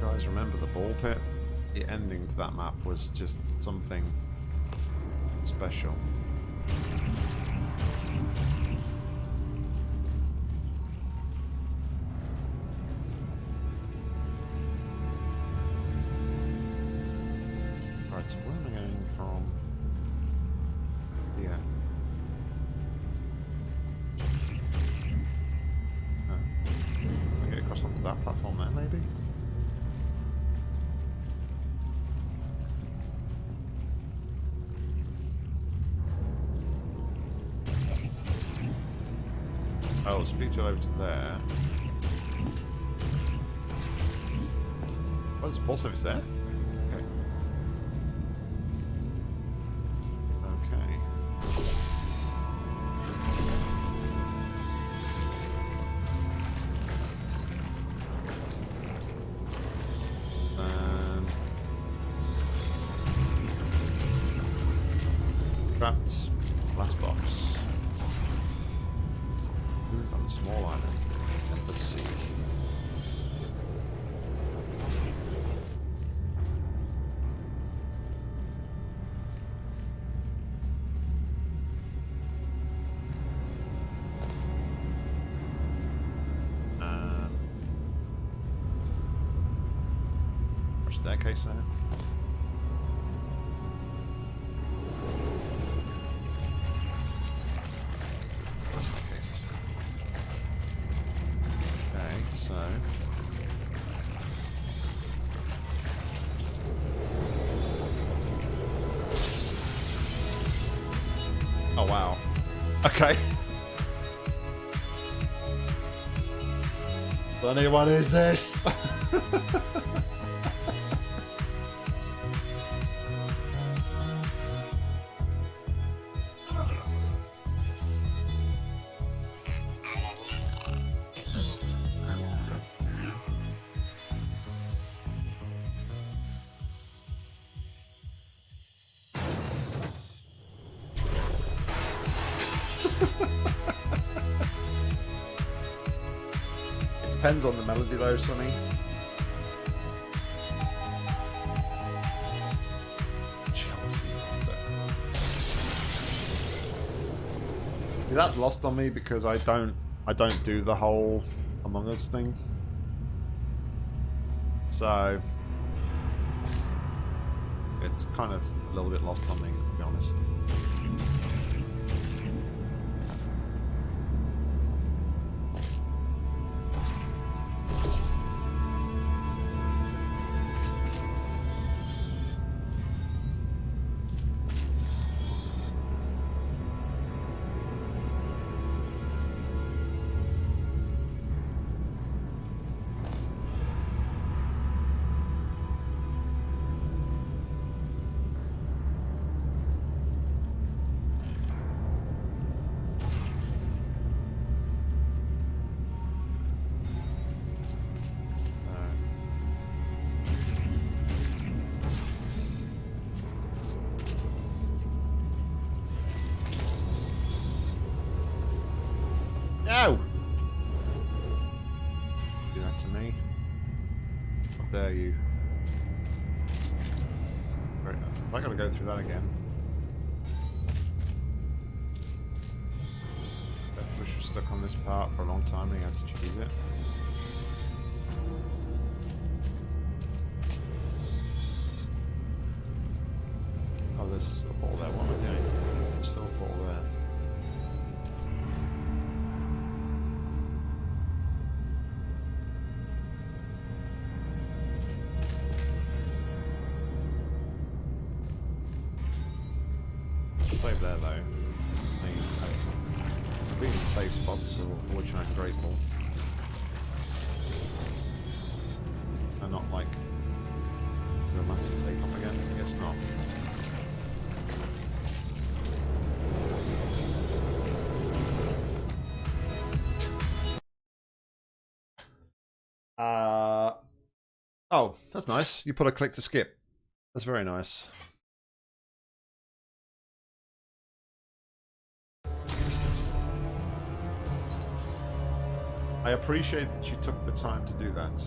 You guys remember the ball pit? The ending to that map was just something special. You over to there. There's a pulse service there? Okay, so Oh wow. Okay. Funny, what is this? on the melody though, Sonny. Yeah, that's lost on me because I don't I don't do the whole Among Us thing. So it's kind of a little bit lost on me, to be honest. Oh, that's nice. You put a click to skip. That's very nice. I appreciate that you took the time to do that.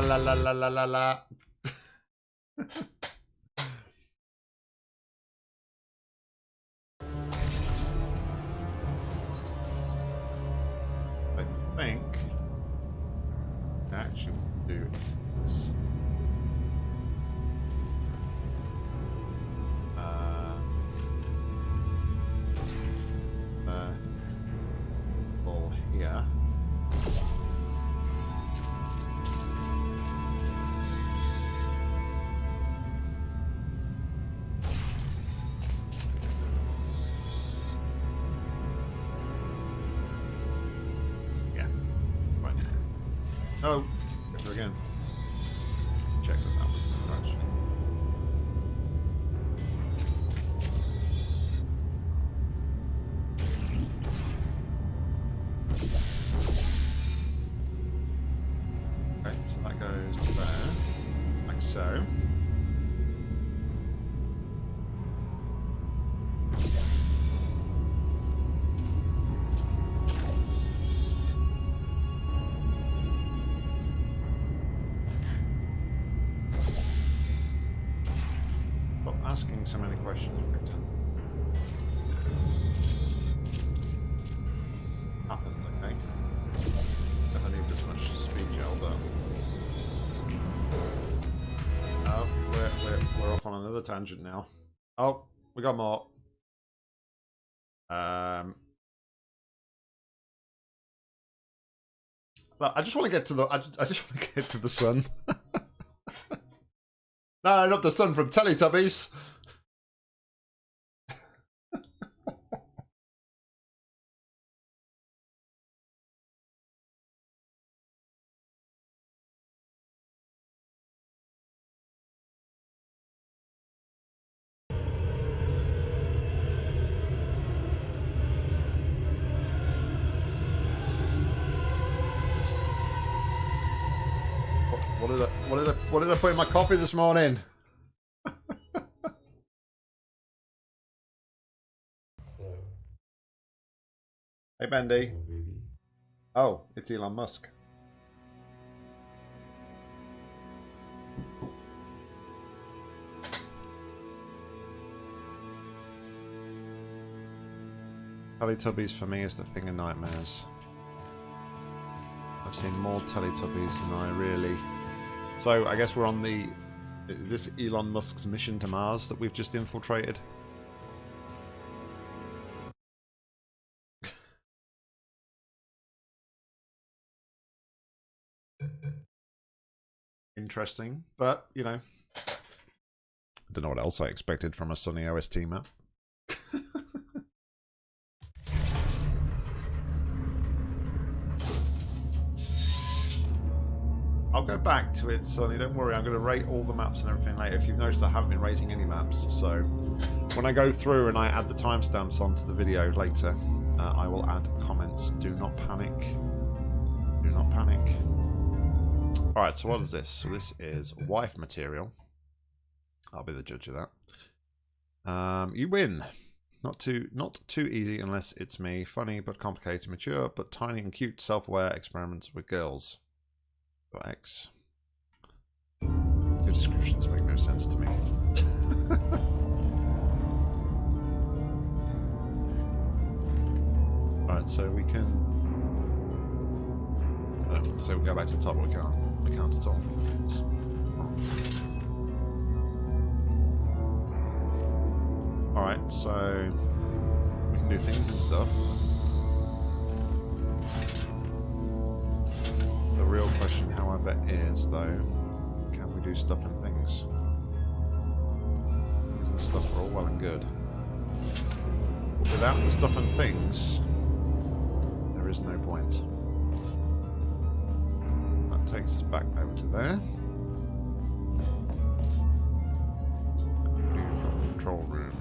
la la la la la la la. Oh, tangent now. Oh, we got more. Um, I just want to get to the. I just, I just want to get to the sun. no, not the sun from Teletubbies. What did I what did I put in my coffee this morning? hey Bendy. Oh, oh, it's Elon Musk. Teletubbies for me is the thing of nightmares. I've seen more Teletubbies than I really so I guess we're on the... Is this Elon Musk's mission to Mars that we've just infiltrated? Interesting, but, you know, I don't know what else I expected from a Sunny OST map. Go back to it, Sonny. Don't worry. I'm going to rate all the maps and everything later. If you've noticed, I haven't been rating any maps. So when I go through and I add the timestamps onto the video later, uh, I will add comments. Do not panic. Do not panic. Alright, so what is this? So this is wife material. I'll be the judge of that. Um, you win. Not too not too easy unless it's me. Funny but complicated, mature but tiny and cute, self-aware experiments with girls. X. Your descriptions make no sense to me. Alright, so we can... Oh, so we go back to the top, we can't. We can't at all. Alright, so... We can do things and stuff. Is though, can we do stuff and things? Things and stuff are all well and good. But without the stuff and things, there is no point. That takes us back over to there. Control room.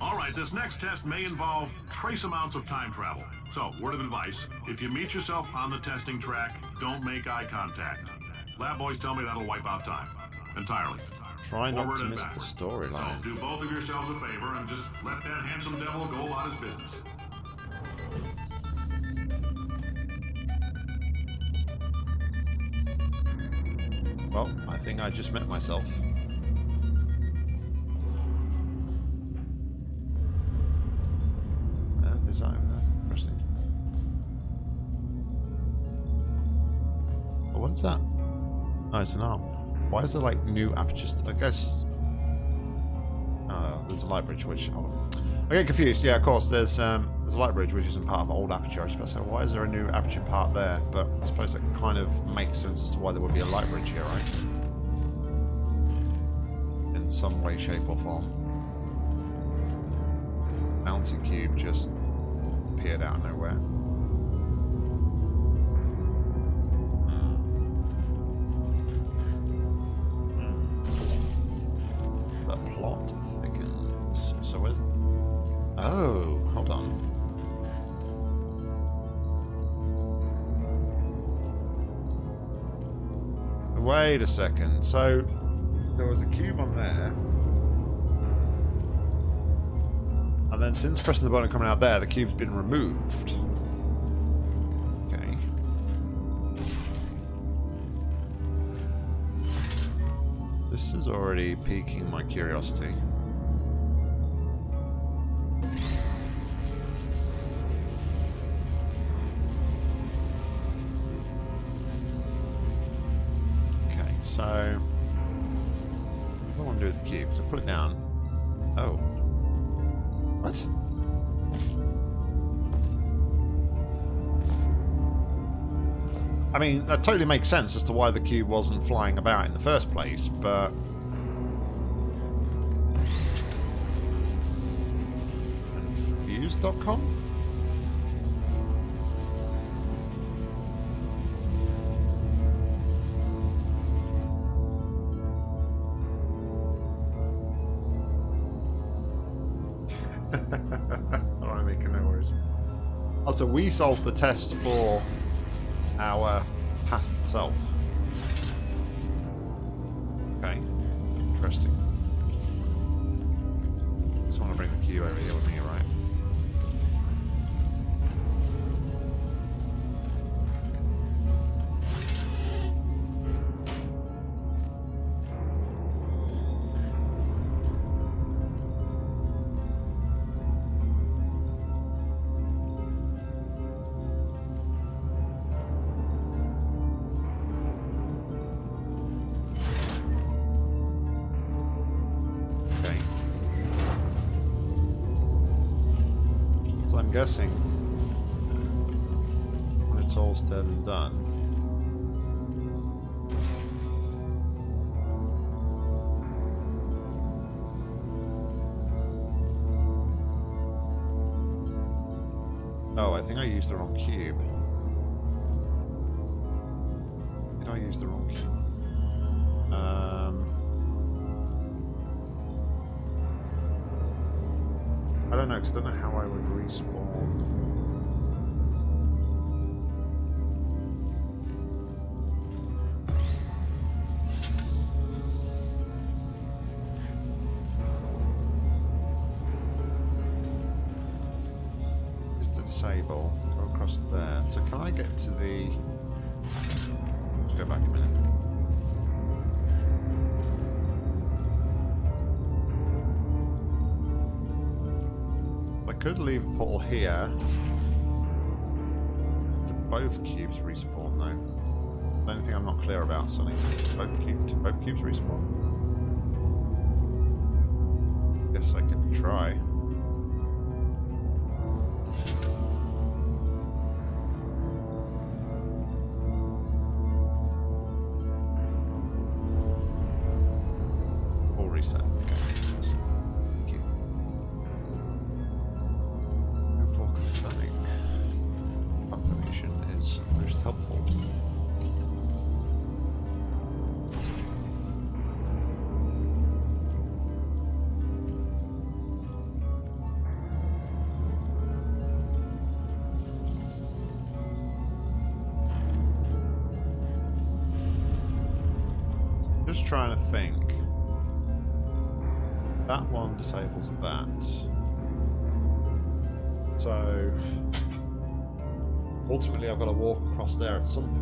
Alright, this next test may involve trace amounts of time travel. So, word of advice, if you meet yourself on the testing track, don't make eye contact. Lab boys tell me that'll wipe out time. Entirely. Try not Forward to miss the storyline. So, do both of yourselves a favor and just let that handsome devil go about his business. Well, I think I just met myself. Oh, it's an arm. Why is there like new apertures? I guess. Oh, there's a light bridge which. I get confused. Yeah, of course. There's um, there's a light bridge which isn't part of old aperture. I to say, why is there a new aperture part there? But I suppose that kind of makes sense as to why there would be a light bridge here, right? In some way, shape, or form. Mountain cube just appeared out of nowhere. Wait a second. So, there was a cube on there. And then since pressing the button coming out there, the cube's been removed. Okay. This is already piquing my curiosity. Mean, that totally makes sense as to why the cube wasn't flying about in the first place, but... Confused.com? Alright, making no worries. Also, we solved the test for our past self. Guessing when it's all said and done. Oh, I think I used the wrong cube. Did I use the wrong cube? Um. I don't know, because I don't know how I would respawn. Could leave portal here. Do both cubes respawn though? The only thing I'm not clear about, Sonny. Both cubes, both cubes respawn. Guess I could try. Disables that. So ultimately, I've got to walk across there at some point.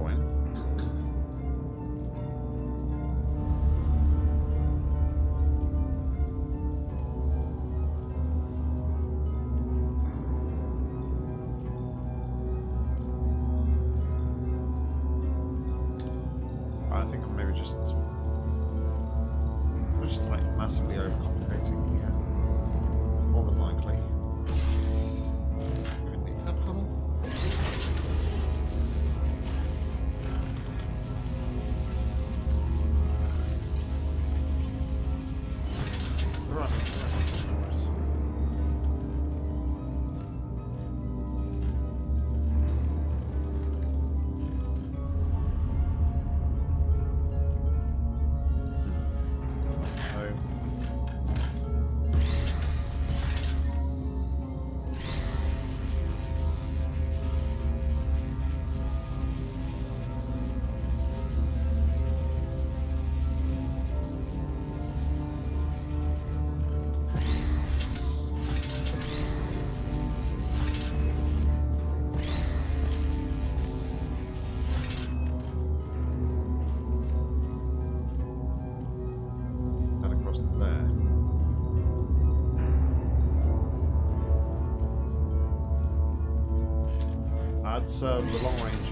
That's um, the long range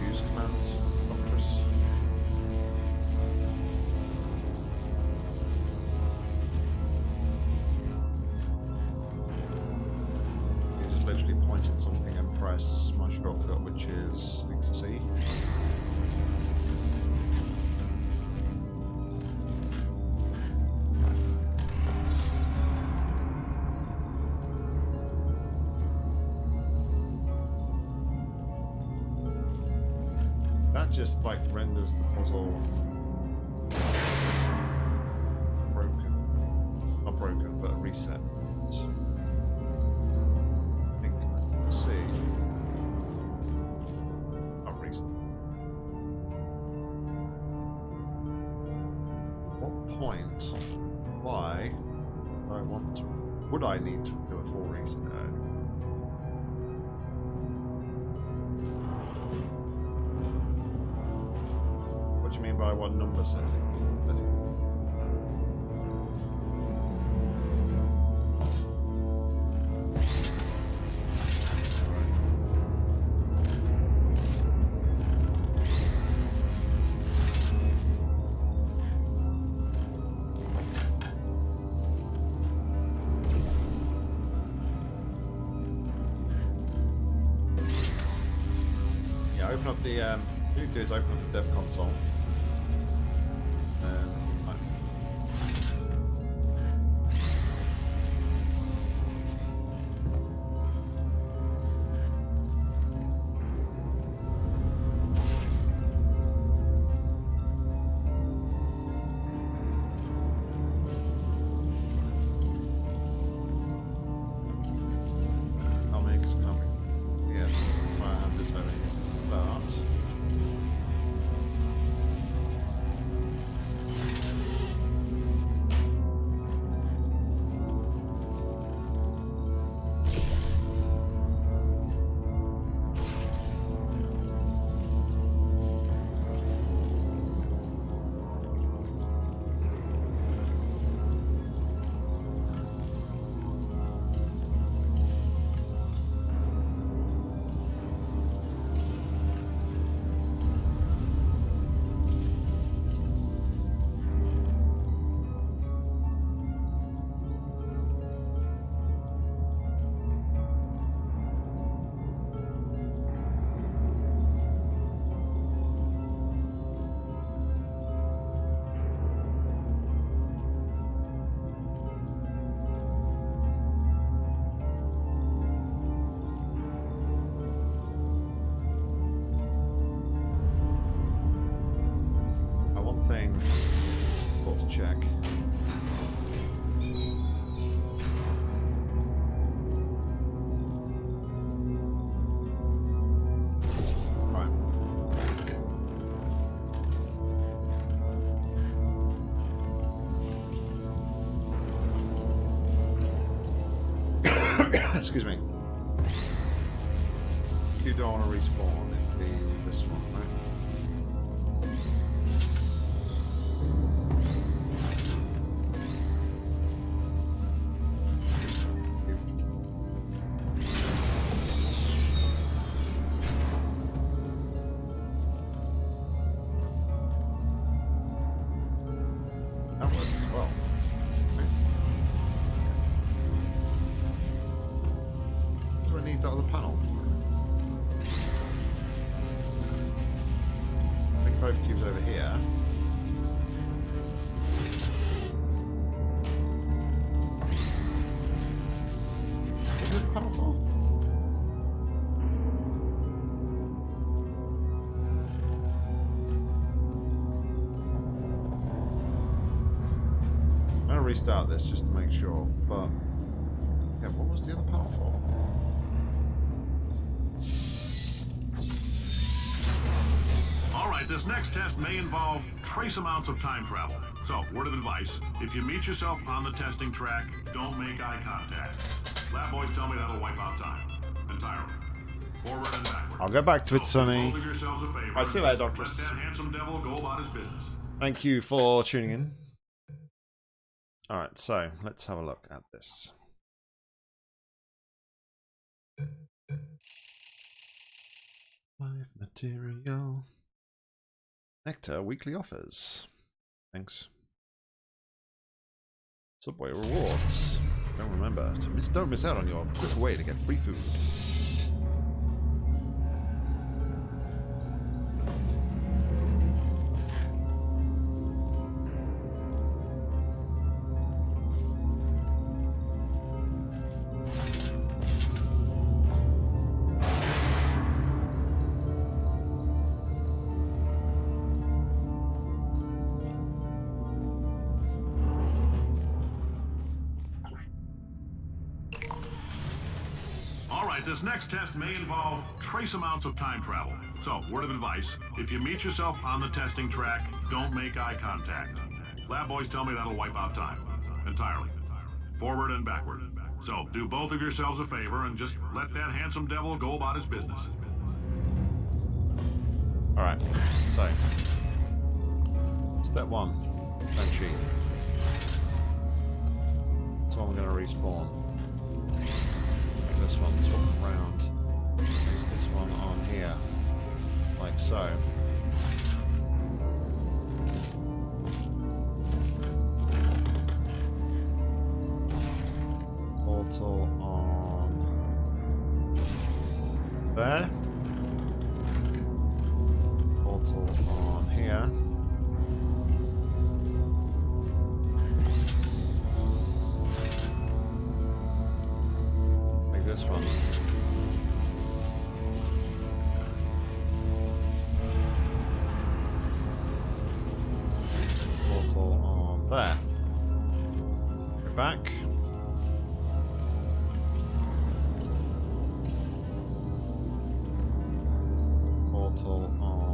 point? Why? I want to. Would I need to do a full reset? What do you mean by what number setting? Open up the. Um, what you do is open up the dev console. Excuse me. You don't want to respawn in the this one, right? Trace amounts of time travel. So, word of advice, if you meet yourself on the testing track, don't make eye contact. Lab boys tell me that'll wipe out time. Entirely. Forward and backward. I'll go back to it, Sonny. both of yourselves a favor. Right, see you later, Doctors. that handsome devil go about his business. Thank you for tuning in. Alright, so let's have a look at this. Live material. Nectar weekly offers. Thanks. Subway rewards. Don't remember to miss. Don't miss out on your quick way to get free food. Advice, if you meet yourself on the testing track, don't make eye contact. Lab boys tell me that'll wipe out time. Entirely. Forward and backward. So, do both of yourselves a favor and just let that handsome devil go about his business. Alright, so. Step one. Don't cheat. So I'm going to respawn. This one swap around. This one on here. Like so. Portal on there. Portal on um,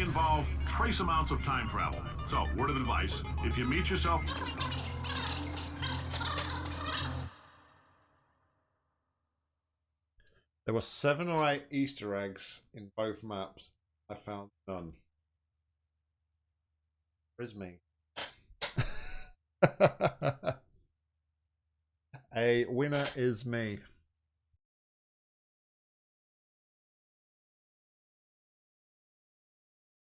involve trace amounts of time travel. So, word of advice, if you meet yourself... There were seven or eight Easter eggs in both maps. I found none. Where's me? A winner is me.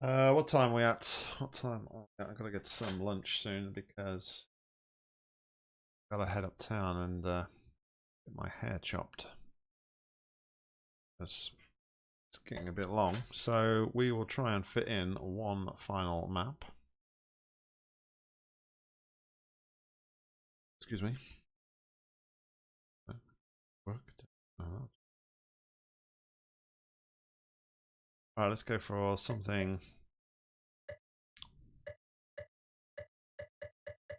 Uh, what time are we at? What time? I gotta get some lunch soon because I gotta head uptown and uh, get my hair chopped. It's, it's getting a bit long, so we will try and fit in one final map. Excuse me. Worked. Oh. Alright, let's go for something.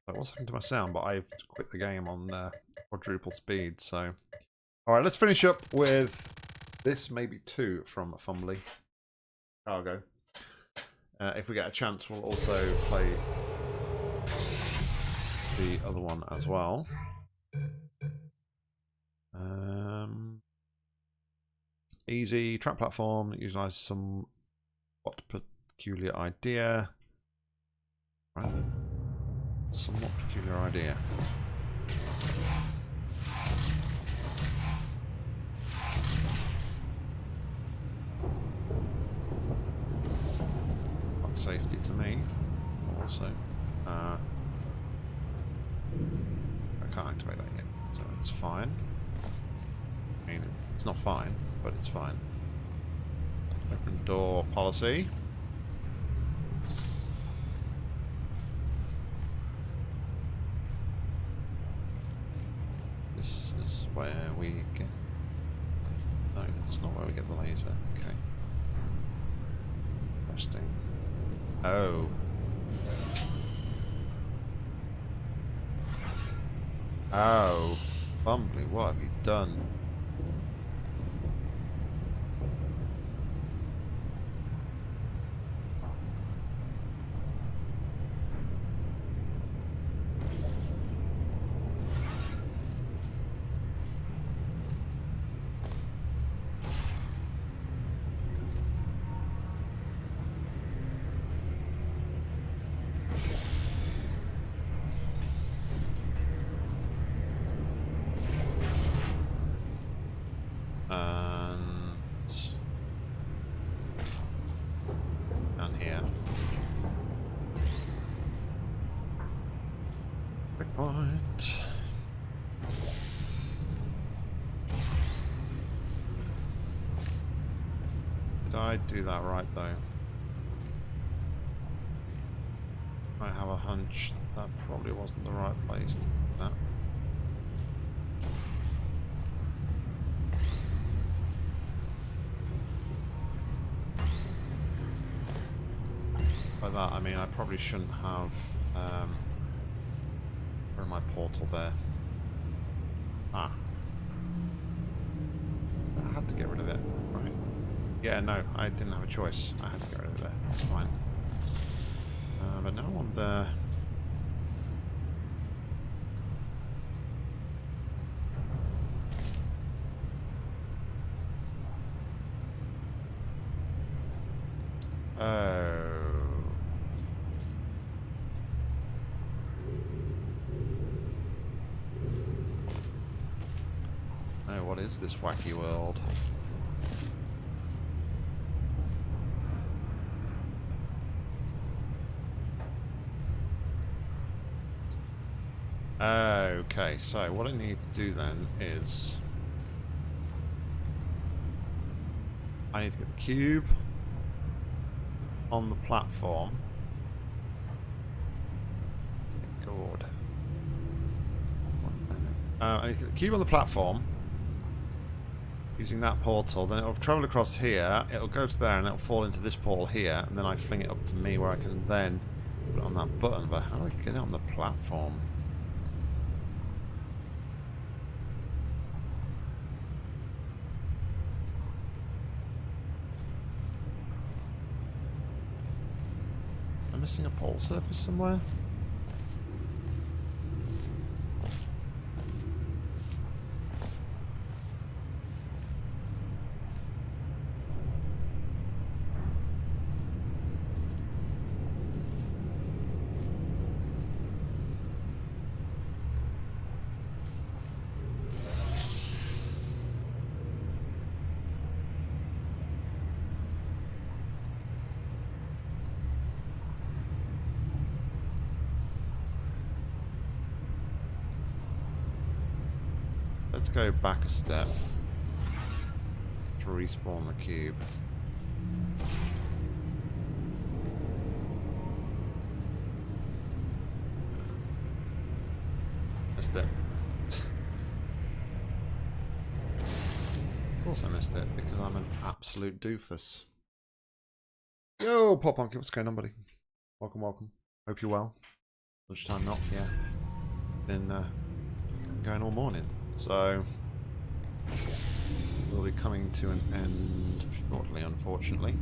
Like, what's happened to my sound? But I've quit the game on uh, quadruple speed, so. Alright, let's finish up with this, maybe two from Fumbly Cargo. Uh, if we get a chance, we'll also play the other one as well. Um, easy track platform that utilizes some what peculiar idea. Right. Somewhat peculiar idea. Not safety to me. Also, uh, I can't activate that yet, so it's fine. I mean, it's not fine, but it's fine. Open door policy. This is where we get... No, it's not where we get the laser. Okay. Interesting. Oh. Oh. Bumbly, what have you done? I do that right, though? I have a hunch that, that probably wasn't the right place to do that. By that, I mean I probably shouldn't have... Um, my portal there? Yeah, no, I didn't have a choice. I had to get rid of it. That's fine. Uh, but now I on the... Oh. Oh, what is this wacky world? Okay, so what I need to do then is... I need to get the cube on the platform. God. Uh, I need to get the cube on the platform using that portal. Then it'll travel across here, it'll go to there, and it'll fall into this portal here, and then I fling it up to me where I can then put it on that button. But how do I get it on the platform? Missing a pole surface somewhere? Go back a step to respawn the cube. Missed it. of course I missed it, because I'm an absolute doofus. Yo, Pop Punk, what's going on, buddy? Welcome, welcome. Hope you're well. Lunchtime not, yeah. Been uh, going all morning. So, we'll be coming to an end shortly, unfortunately.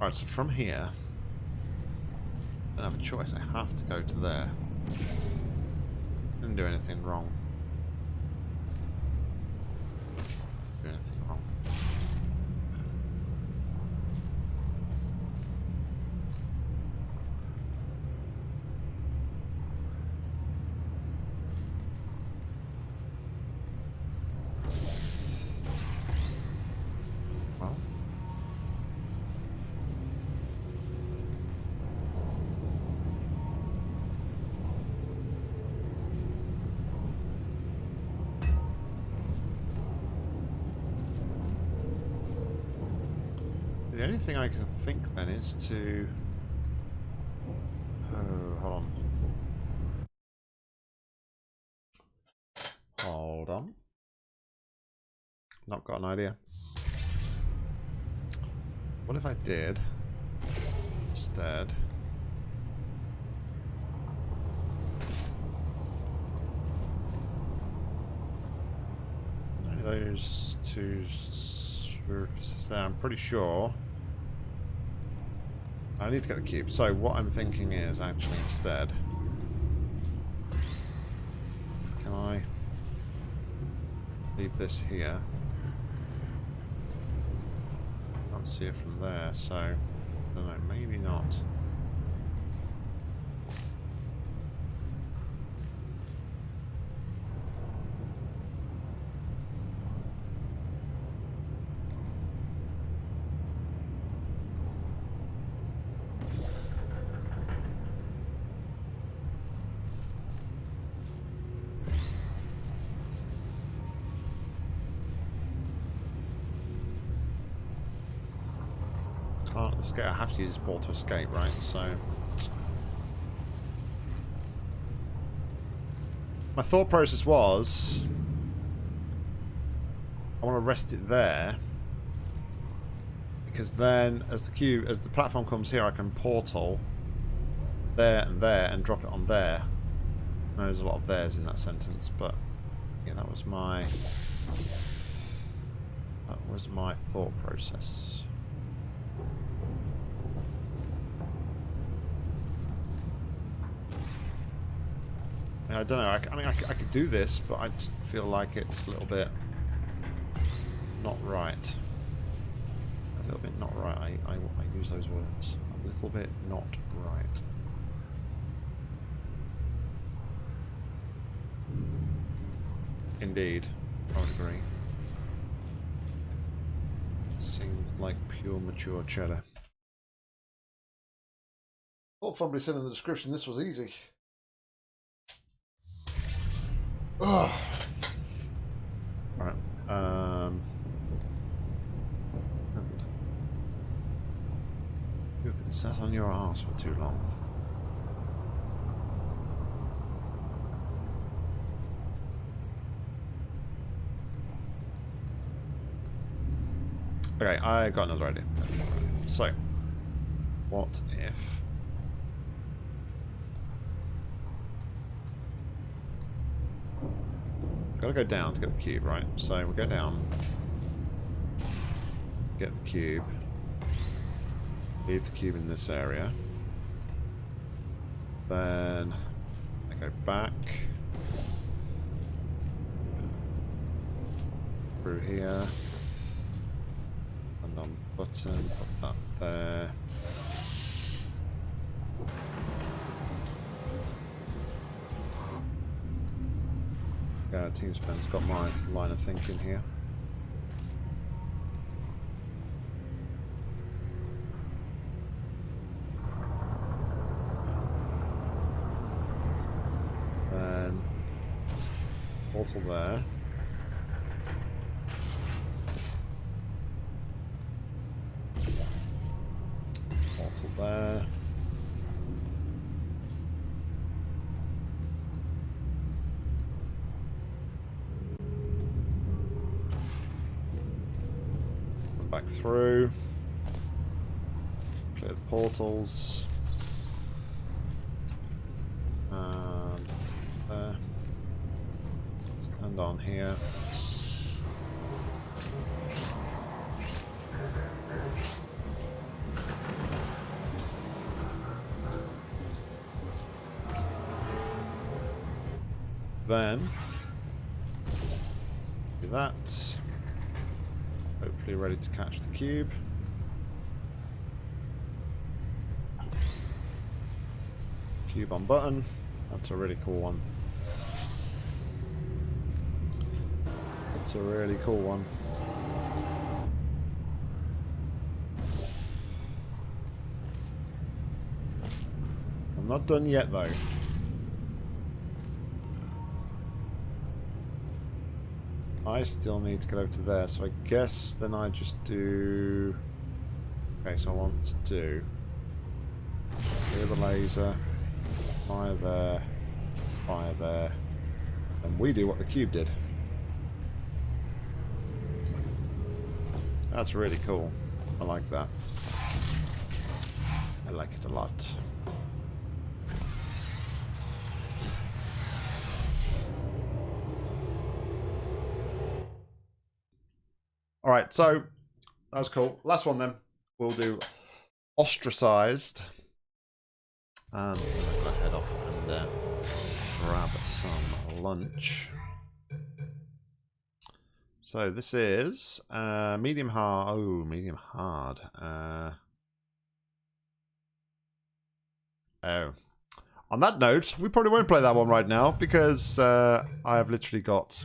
Alright, so from here, I don't have a choice. I have to go to there. Didn't do anything wrong. Do anything wrong. Is to... Oh, hold on. Hold on. Not got an idea. What if I did instead? Those two surfaces there. I'm pretty sure. I need to get the cube. So what I'm thinking is actually instead. Can I leave this here? Can't see it from there, so I don't know, maybe not. To use this ball to escape, right? So... My thought process was... I want to rest it there. Because then, as the cube, as the platform comes here, I can portal there and there and drop it on there. I there's a lot of theirs in that sentence, but yeah, that was my that was my thought process. I don't know. I, I mean, I, I could do this, but I just feel like it's a little bit not right. A little bit not right. I, I, I use those words. A little bit not right. Indeed. I would agree. It seems like pure mature cheddar. Thought somebody said in the description this was easy. Ugh. Alright. Um, you've been sat on your ass for too long. Okay, I got another idea. So, what if... Gotta go down to get the cube, right? So we go down, get the cube, leave the cube in this area, then I go back. Through here. And on button, put that there. Yeah, Team Spen's got my line of thinking here. Portal there. there. And um, there. Stand on here. Then, do that. Hopefully ready to catch the cube. Cube on button. That's a really cool one. That's a really cool one. I'm not done yet though. I still need to get over to there, so I guess then I just do... Okay, so I want to do... Clear the laser, fire there, fire there, and we do what the cube did. That's really cool. I like that. I like it a lot. All right, so that was cool. Last one then. We'll do ostracized. And grab some lunch. So this is uh, medium hard. Oh, medium hard. Uh, oh. On that note, we probably won't play that one right now because uh, I have literally got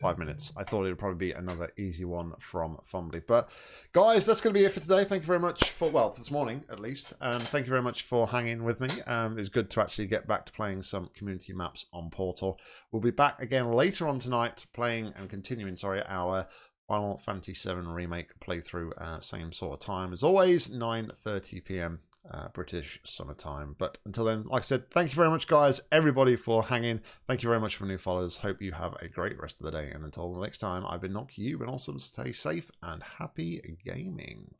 five minutes. I thought it would probably be another easy one from Fumbly. But guys, that's going to be it for today. Thank you very much for, well, for this morning at least. And thank you very much for hanging with me. Um, it was good to actually get back to playing some community maps on Portal. We'll be back again later on tonight playing and continuing, sorry, our Final Fantasy VII Remake playthrough, uh, same sort of time as always, 9:30 p.m. Uh, British summertime. But until then, like I said, thank you very much, guys, everybody, for hanging. Thank you very much for new followers. Hope you have a great rest of the day. And until the next time, I've been Nock. You've been awesome. Stay safe and happy gaming.